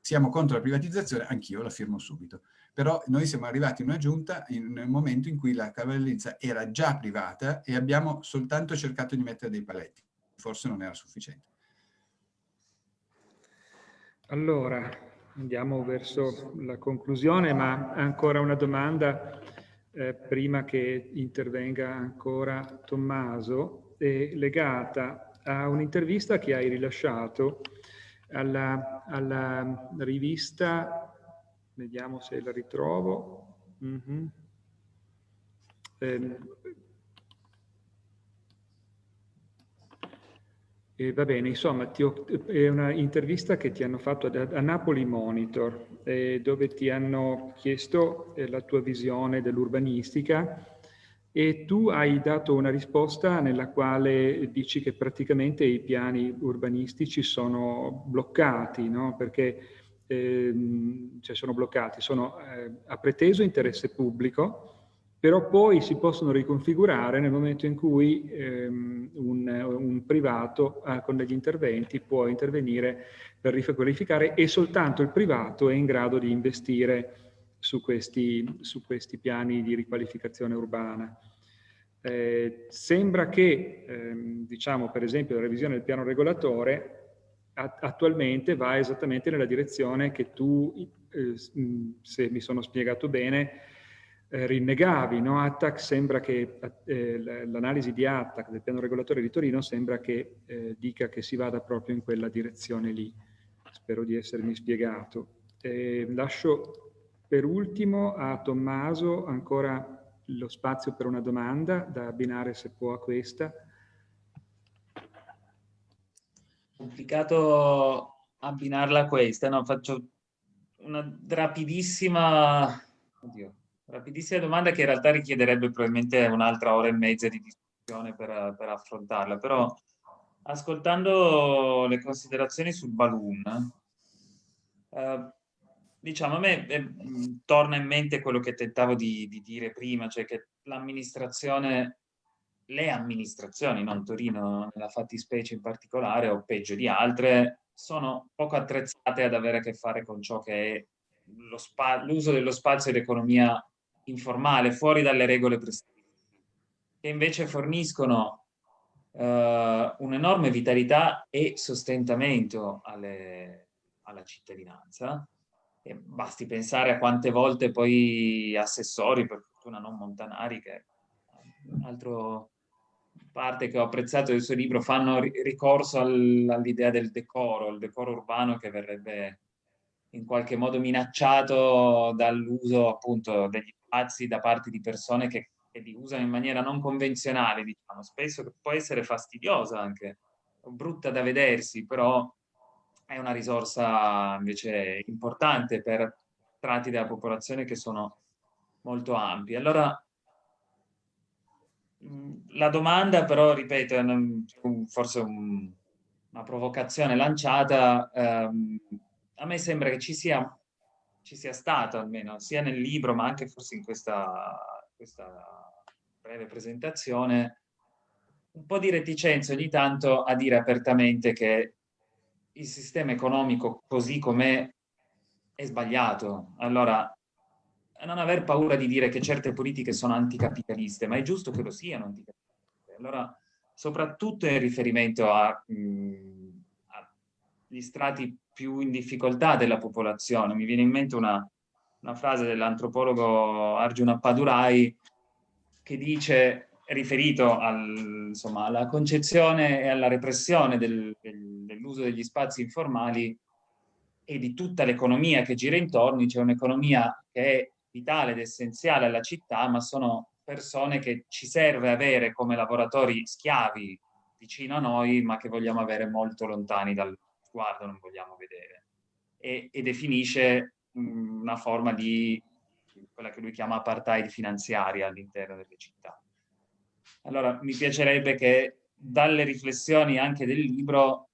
siamo contro la privatizzazione, anch'io la firmo subito. Però noi siamo arrivati in una giunta in un momento in cui la cavallerizza era già privata e abbiamo soltanto cercato di mettere dei paletti. Forse non era sufficiente. Allora, andiamo verso la conclusione, ma ancora una domanda eh, prima che intervenga ancora Tommaso, è legata a un'intervista che hai rilasciato alla, alla rivista, vediamo se la ritrovo. Mm -hmm. eh, E va bene, insomma, ho, è una intervista che ti hanno fatto a, a Napoli Monitor, eh, dove ti hanno chiesto eh, la tua visione dell'urbanistica e tu hai dato una risposta nella quale dici che praticamente i piani urbanistici sono bloccati, no? perché ehm, cioè sono bloccati, sono eh, a preteso interesse pubblico, però poi si possono riconfigurare nel momento in cui ehm, un, un, privato eh, con degli interventi può intervenire per riqualificare e soltanto il privato è in grado di investire su questi, su questi piani di riqualificazione urbana. Eh, sembra che, ehm, diciamo per esempio, la revisione del piano regolatore attualmente va esattamente nella direzione che tu, eh, se mi sono spiegato bene, eh, rinnegavi. No? Attac sembra che eh, l'analisi di Attac del piano regolatore di Torino sembra che eh, dica che si vada proprio in quella direzione lì. Spero di essermi spiegato. lascio per ultimo a Tommaso ancora lo spazio per una domanda da abbinare se può a questa. Complicato abbinarla a questa, no? Faccio una rapidissima... Oddio Rapidissima domanda che in realtà richiederebbe probabilmente un'altra ora e mezza di discussione per, per, affrontarla, però ascoltando le considerazioni sul balloon, eh, diciamo a me eh, torna in mente quello che tentavo di, di dire prima, cioè che l'amministrazione, le amministrazioni, non Torino nella fattispecie in particolare, o peggio di altre, sono poco attrezzate ad avere a che fare con ciò che è l'uso dello spazio e l'economia informale, fuori dalle regole prescritte, che invece forniscono eh, un'enorme vitalità e sostentamento alle, alla cittadinanza. E basti pensare a quante volte poi assessori, per fortuna non montanari, che altro parte che ho apprezzato del suo libro, fanno ricorso all'idea del decoro, il decoro urbano che verrebbe in qualche modo minacciato dall'uso appunto degli spazi da parte di persone che, che, li usano in maniera non convenzionale, diciamo, spesso che può essere fastidiosa anche, brutta da vedersi, però è una risorsa invece importante per tratti della popolazione che sono molto ampi. Allora, la domanda però, ripeto, è forse un, una provocazione lanciata, ehm, a me sembra che ci sia ci sia stato almeno sia nel libro ma anche forse in questa, questa breve presentazione un po' di reticenza ogni tanto a dire apertamente che il sistema economico così com'è è sbagliato. Allora, non aver paura di dire che certe politiche sono anticapitaliste, ma è giusto che lo siano anticapitaliste. Allora, soprattutto in riferimento agli strati più in difficoltà della popolazione. Mi viene in mente una, una frase dell'antropologo Arjuna Padurai che dice, riferito al, insomma, alla concezione e alla repressione del, del, dell'uso degli spazi informali e di tutta l'economia che gira intorno, c'è un'economia che è vitale ed essenziale alla città, ma sono persone che ci serve avere come lavoratori schiavi vicino a noi, ma che vogliamo avere molto lontani dal, sguardo non vogliamo vedere. E, e definisce mh, una forma di quella che lui chiama apartheid finanziaria all'interno delle città. Allora, mi piacerebbe che dalle riflessioni anche del libro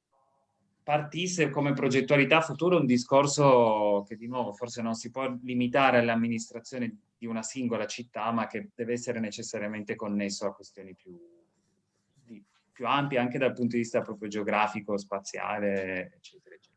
partisse come progettualità futura un discorso che di nuovo forse non si può limitare all'amministrazione di una singola città, ma che deve essere necessariamente connesso a questioni più, più ampia anche dal punto di vista proprio geografico, spaziale, eccetera, eccetera.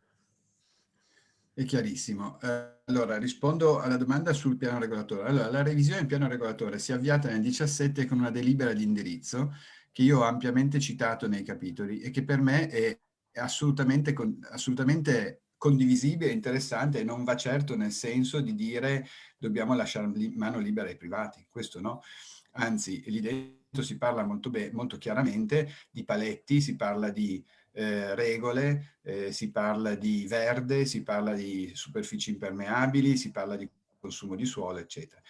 È chiarissimo. Eh, allora, rispondo alla domanda sul piano regolatore. Allora, la revisione del piano regolatore si è avviata nel 2017 con una delibera di indirizzo che io ho ampiamente citato nei capitoli e che per me è assolutamente, assolutamente condivisibile, interessante e non va certo nel senso di dire dobbiamo lasciare mano libera ai privati, questo no. Anzi, l'idea si parla molto, molto chiaramente di paletti, si parla di eh, regole, eh, si parla di verde, si parla di superfici impermeabili, si parla di consumo di suolo, eccetera.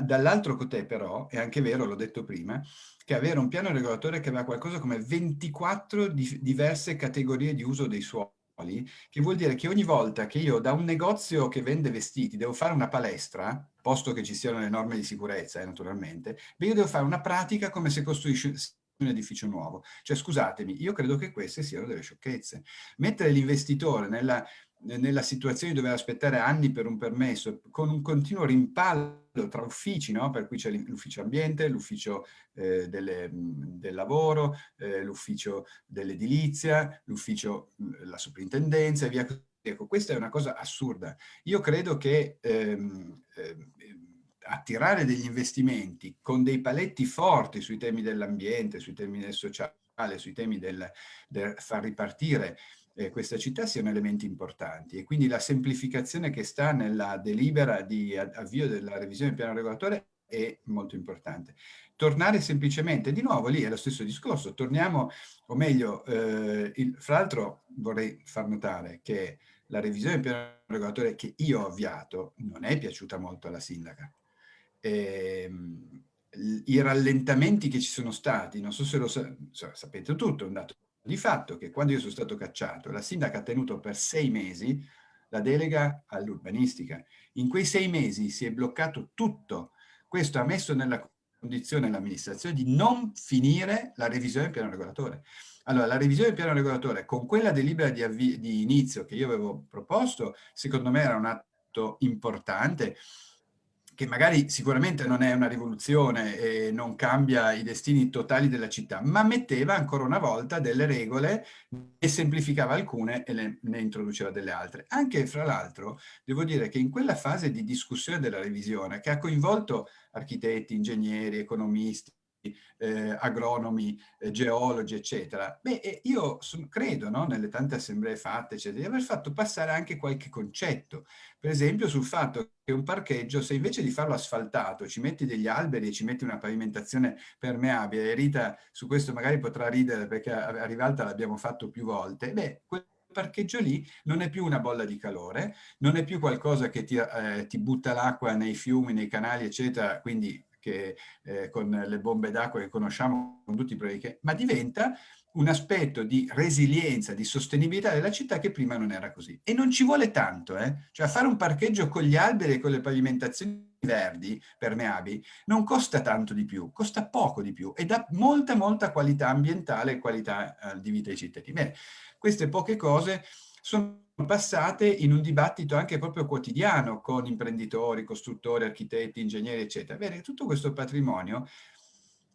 Dall'altro côté però, è anche vero, l'ho detto prima, che avere un piano regolatore che aveva qualcosa come 24 di diverse categorie di uso dei suoli, che vuol dire che ogni volta che io da un negozio che vende vestiti devo fare una palestra, posto che ci siano le norme di sicurezza, eh, naturalmente, beh, io devo fare una pratica come se costruisci un edificio nuovo. Cioè, scusatemi, io credo che queste siano delle sciocchezze. Mettere l'investitore nella nella situazione di dover aspettare anni per un permesso, con un continuo rimpallo tra uffici, no? per cui c'è l'ufficio ambiente, l'ufficio eh, del lavoro, eh, l'ufficio dell'edilizia, l'ufficio, la soprintendenza e via così. Ecco, questa è una cosa assurda. Io credo che ehm, eh, attirare degli investimenti con dei paletti forti sui temi dell'ambiente, sui temi del sociale, sui temi del, del far ripartire eh, questa città siano elementi importanti e quindi la semplificazione che sta nella delibera di avvio della revisione del piano regolatore è molto importante. Tornare semplicemente, di nuovo lì è lo stesso discorso, torniamo, o meglio, eh, il, fra l'altro vorrei far notare che la revisione del piano regolatore che io ho avviato non è piaciuta molto alla sindaca. E, ehm, I rallentamenti che ci sono stati, non so se lo sa sapete tutto, è un dato di fatto che quando io sono stato cacciato, la sindaca ha tenuto per sei mesi la delega all'urbanistica. In quei sei mesi si è bloccato tutto. Questo ha messo nella condizione l'amministrazione di non finire la revisione del piano regolatore. Allora, la revisione del piano regolatore con quella delibera di, di inizio che io avevo proposto, secondo me era un atto importante, che magari sicuramente non è una rivoluzione e non cambia i destini totali della città, ma metteva ancora una volta delle regole e semplificava alcune e le, ne introduceva delle altre. Anche fra l'altro devo dire che in quella fase di discussione della revisione che ha coinvolto architetti, ingegneri, economisti, eh, agronomi, eh, geologi, eccetera. Beh, eh, io credo, no, nelle tante assemblee fatte, eccetera, di aver fatto passare anche qualche concetto. Per esempio sul fatto che un parcheggio, se invece di farlo asfaltato, ci metti degli alberi e ci metti una pavimentazione permeabile, e Rita su questo magari potrà ridere perché a, Rivalta l'abbiamo fatto più volte, beh, parcheggio lì non è più una bolla di calore, non è più qualcosa che ti, eh, ti butta l'acqua nei fiumi, nei canali, eccetera, quindi che, eh, con le bombe d'acqua che conosciamo, con tutti i problemi ma diventa un aspetto di resilienza, di sostenibilità della città che prima non era così. E non ci vuole tanto, eh? cioè fare un parcheggio con gli alberi e con le pavimentazioni verdi, permeabili, non costa tanto di più, costa poco di più e dà molta, molta qualità ambientale e qualità eh, di vita ai cittadini. Bene, queste poche cose sono passate in un dibattito anche proprio quotidiano con imprenditori, costruttori, architetti, ingegneri, eccetera. Bene, tutto questo patrimonio,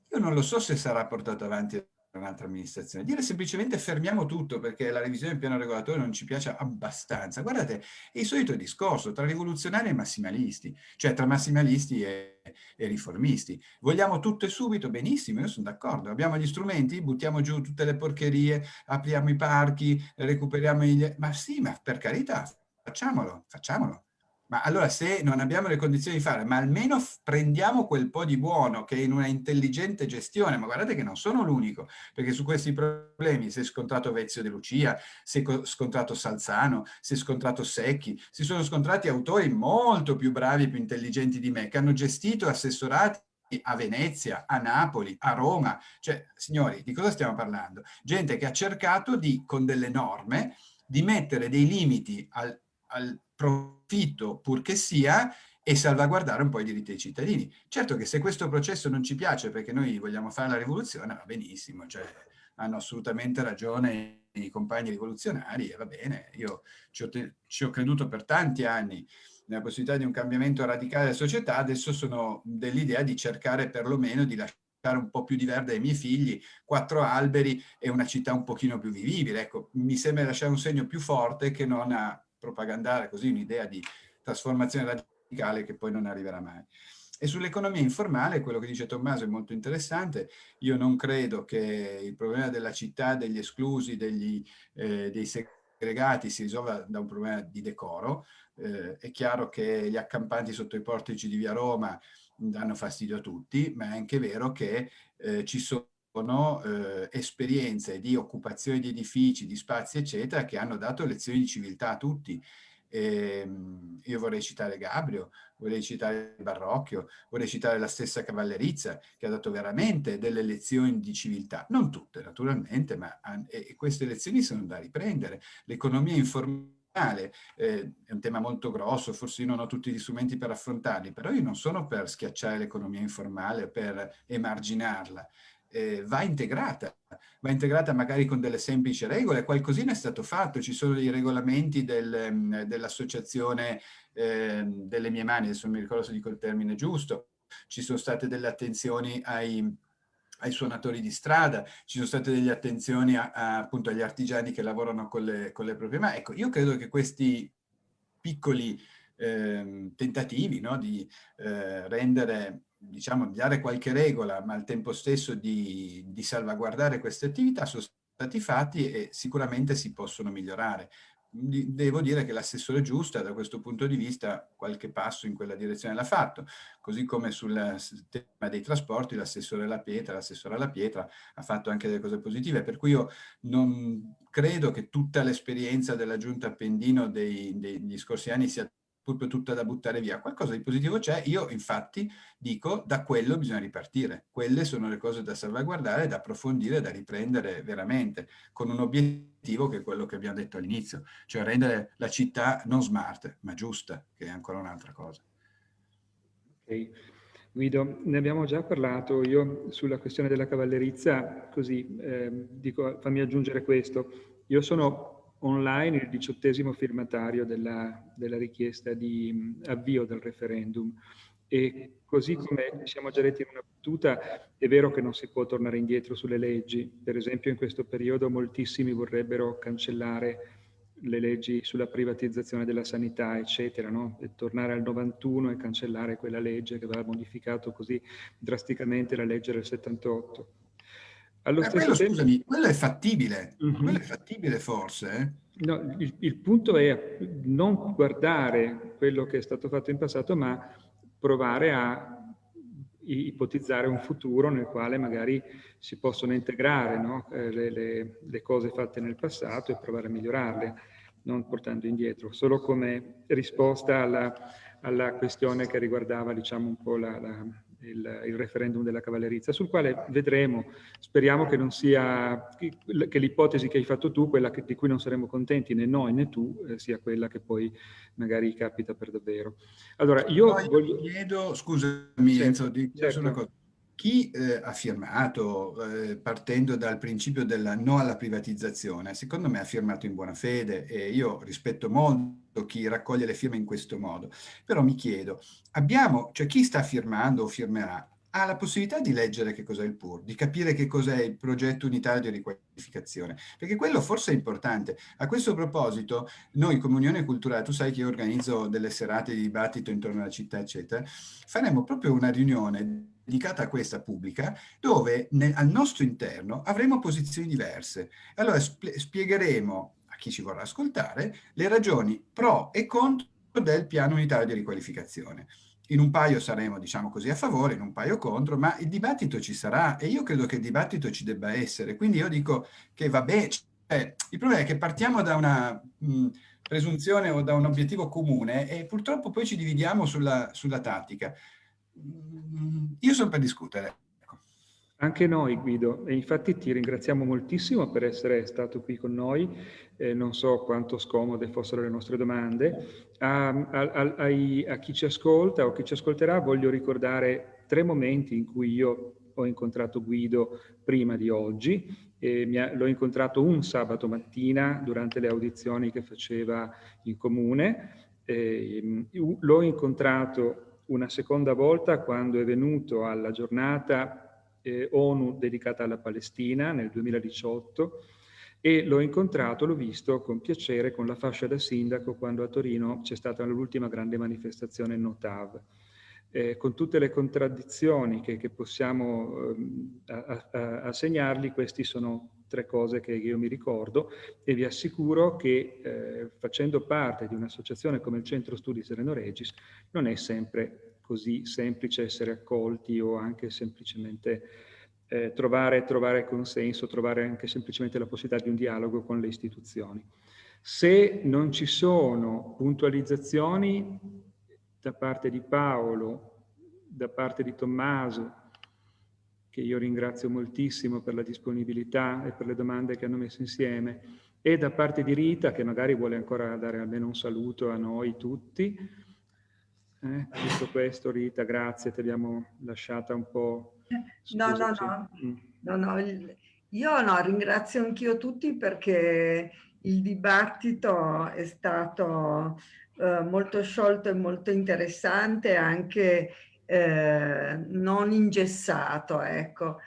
io non lo so se sarà portato avanti un'altra amministrazione. Dire semplicemente fermiamo tutto perché la revisione del piano regolatore non ci piace abbastanza. Guardate, è il solito discorso tra rivoluzionari e massimalisti, cioè tra massimalisti e, e riformisti. Vogliamo tutto e subito? Benissimo, io sono d'accordo. Abbiamo gli strumenti? Buttiamo giù tutte le porcherie, apriamo i parchi, recuperiamo gli... Ma sì, ma per carità, facciamolo, facciamolo. Ma allora se non abbiamo le condizioni di fare, ma almeno prendiamo quel po' di buono che in una intelligente gestione, ma guardate che non sono l'unico, perché su questi problemi si è scontrato Vezio De Lucia, si è scontrato Salzano, si è scontrato Secchi, si sono scontrati autori molto più bravi e più intelligenti di me, che hanno gestito assessorati a Venezia, a Napoli, a Roma, cioè signori di cosa stiamo parlando? Gente che ha cercato di, con delle norme, di mettere dei limiti al, al profitto purché sia e salvaguardare un po' i diritti dei cittadini. Certo che se questo processo non ci piace perché noi vogliamo fare la rivoluzione, va benissimo, cioè hanno assolutamente ragione i compagni rivoluzionari e va bene, io ci ho, ci ho creduto per tanti anni nella possibilità di un cambiamento radicale della società, adesso sono dell'idea di cercare perlomeno di lasciare un po' più di verde ai miei figli, quattro alberi e una città un pochino più vivibile. Ecco, mi sembra lasciare un segno più forte che non a propagandare così un'idea di trasformazione radicale che poi non arriverà mai. E sull'economia informale, quello che dice Tommaso è molto interessante, io non credo che il problema della città, degli esclusi, degli, eh, dei segregati si risolva da un problema di decoro, eh, è chiaro che gli accampanti sotto i portici di via Roma danno fastidio a tutti, ma è anche vero che eh, ci sono sono eh, esperienze di occupazione di edifici, di spazi, eccetera, che hanno dato lezioni di civiltà a tutti. E, ehm, io vorrei citare Gabrio, vorrei citare Barrocchio, vorrei citare la stessa Cavallerizza, che ha dato veramente delle lezioni di civiltà. Non tutte, naturalmente, ma e queste lezioni sono da riprendere. L'economia informale eh, è un tema molto grosso, forse io non ho tutti gli strumenti per affrontarli, però io non sono per schiacciare l'economia informale, per emarginarla eh, va integrata, va integrata magari con delle semplici regole, qualcosina è stato fatto, ci sono dei regolamenti del, mm, dell'associazione eh, delle mie mani, adesso non mi ricordo se dico il termine giusto, ci sono state delle attenzioni ai, ai suonatori di strada, ci sono state delle attenzioni a, a, appunto agli artigiani che lavorano con le, con le proprie mani. Ecco, io credo che questi piccoli eh, tentativi no, di eh, rendere diciamo, di dare qualche regola, ma al tempo stesso di, di salvaguardare queste attività sono stati fatti e sicuramente si possono migliorare. Devo dire che l'assessore Giusta da questo punto di vista qualche passo in quella direzione l'ha fatto, così come sul tema dei trasporti l'assessore La Pietra, l'assessore La Pietra ha fatto anche delle cose positive, per cui io non credo che tutta l'esperienza della giunta Appendino dei, degli scorsi anni sia proprio tutta da buttare via. Qualcosa di positivo c'è, io infatti dico da quello bisogna ripartire. Quelle sono le cose da salvaguardare, da approfondire, da riprendere veramente, con un obiettivo che è quello che abbiamo detto all'inizio, cioè rendere la città non smart, ma giusta, che è ancora un'altra cosa. Okay. Guido, ne abbiamo già parlato io sulla questione della cavallerizza, così eh, dico, fammi aggiungere questo. Io sono online il diciottesimo firmatario della, della richiesta di avvio del referendum e così come siamo già detti in una battuta, è vero che non si può tornare indietro sulle leggi. Per esempio in questo periodo moltissimi vorrebbero cancellare le leggi sulla privatizzazione della sanità, eccetera, no? e tornare al 91 e cancellare quella legge che aveva modificato così drasticamente la legge del 78. Allo eh, quello, tempo... scusami, quello è fattibile, mm -hmm. quello è fattibile forse. Eh? No, il, il, punto è non guardare quello che è stato fatto in passato, ma provare a ipotizzare un futuro nel quale magari si possono integrare no? eh, le, le, le, cose fatte nel passato e provare a migliorarle, non portando indietro, solo come risposta alla, alla questione che riguardava diciamo, un po' la, la, il, il, referendum della cavallerizza, sul quale vedremo, speriamo che non sia, che l'ipotesi che hai fatto tu, quella che, di cui non saremo contenti né noi né tu, eh, sia quella che poi magari capita per davvero. Allora, io no, voglio... chiedo, scusami certo, Enzo, di certo. una cosa. Chi eh, ha firmato, eh, partendo dal principio del no alla privatizzazione, secondo me ha firmato in buona fede e io rispetto molto chi raccoglie le firme in questo modo. Però mi chiedo, abbiamo, cioè chi sta firmando o firmerà ha la possibilità di leggere che cos'è il PUR, di capire che cos'è il progetto unitario di riqualificazione, perché quello forse è importante. A questo proposito, noi come Unione Culturale, tu sai che io organizzo delle serate di dibattito intorno alla città, eccetera, faremo proprio una riunione dedicata a questa pubblica, dove nel, al nostro interno avremo posizioni diverse. Allora spiegheremo a chi ci vorrà ascoltare le ragioni pro e contro del piano unitario di riqualificazione. In un paio saremo, diciamo così, a favore, in un paio contro, ma il dibattito ci sarà e io credo che il dibattito ci debba essere. Quindi io dico che va bene, cioè, il problema è che partiamo da una mh, presunzione o da un obiettivo comune e purtroppo poi ci dividiamo sulla, sulla tattica. Io sono per discutere. Anche noi Guido, e infatti ti ringraziamo moltissimo per essere stato qui con noi, eh, non so quanto scomode fossero le nostre domande. A, a, a, a, chi ci ascolta o chi ci ascolterà voglio ricordare tre momenti in cui io ho incontrato Guido prima di oggi. L'ho incontrato un sabato mattina durante le audizioni che faceva in comune. L'ho incontrato una seconda volta quando è venuto alla giornata eh, ONU dedicata alla Palestina nel 2018 e l'ho incontrato, l'ho visto con piacere con la fascia da sindaco quando a Torino c'è stata l'ultima grande manifestazione Notav. Eh, con tutte le contraddizioni che, che possiamo eh, assegnargli, queste sono tre cose che io mi ricordo e vi assicuro che eh, facendo parte di un'associazione come il Centro Studi Sereno Regis non è sempre così semplice essere accolti o anche semplicemente eh, trovare, trovare consenso, trovare anche semplicemente la possibilità di un dialogo con le istituzioni. Se non ci sono puntualizzazioni da parte di Paolo, da parte di Tommaso, che io ringrazio moltissimo per la disponibilità e per le domande che hanno messo insieme, e da parte di Rita, che magari vuole ancora dare almeno un saluto a noi tutti. Eh, tutto questo, Rita, grazie, ti abbiamo lasciata un po'... No, no, no. Mm. no, no. Io no, ringrazio anch'io tutti perché il dibattito è stato eh, molto sciolto e molto interessante, anche eh, non ingessato, ecco.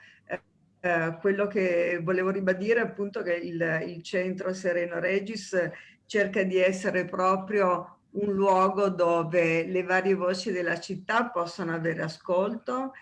Eh, quello che volevo ribadire è appunto che il, il centro Sereno Regis cerca di essere proprio un luogo dove le varie voci della città possono avere ascolto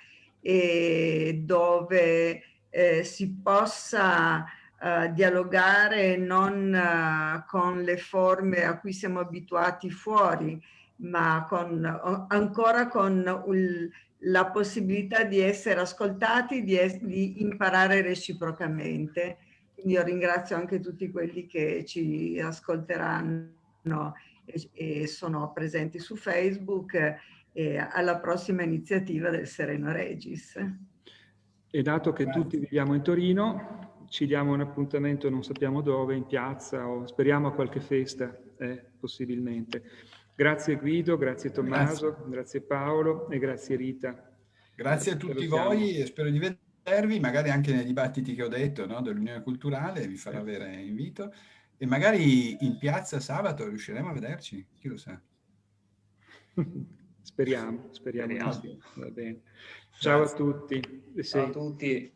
e dove eh, si possa uh, dialogare non uh, con le forme a cui siamo abituati fuori, ma con, ancora con il, la possibilità di essere ascoltati, di, es di imparare reciprocamente. Quindi io ringrazio anche tutti quelli che ci ascolteranno e, e sono presenti su Facebook e alla prossima iniziativa del Sereno Regis. E dato che tutti viviamo in Torino, ci diamo un appuntamento non sappiamo dove, in piazza o speriamo a qualche festa, eh, possibilmente. Grazie Guido, grazie Tommaso, grazie. grazie Paolo e grazie Rita. Grazie a tutti voi e spero di vedervi, magari anche nei dibattiti che ho detto no, dell'Unione Culturale, vi farò avere invito, e magari in piazza sabato riusciremo a vederci, chi lo sa. speriamo, speriamo. speriamo. Va bene. Ciao a tutti. Ciao a tutti.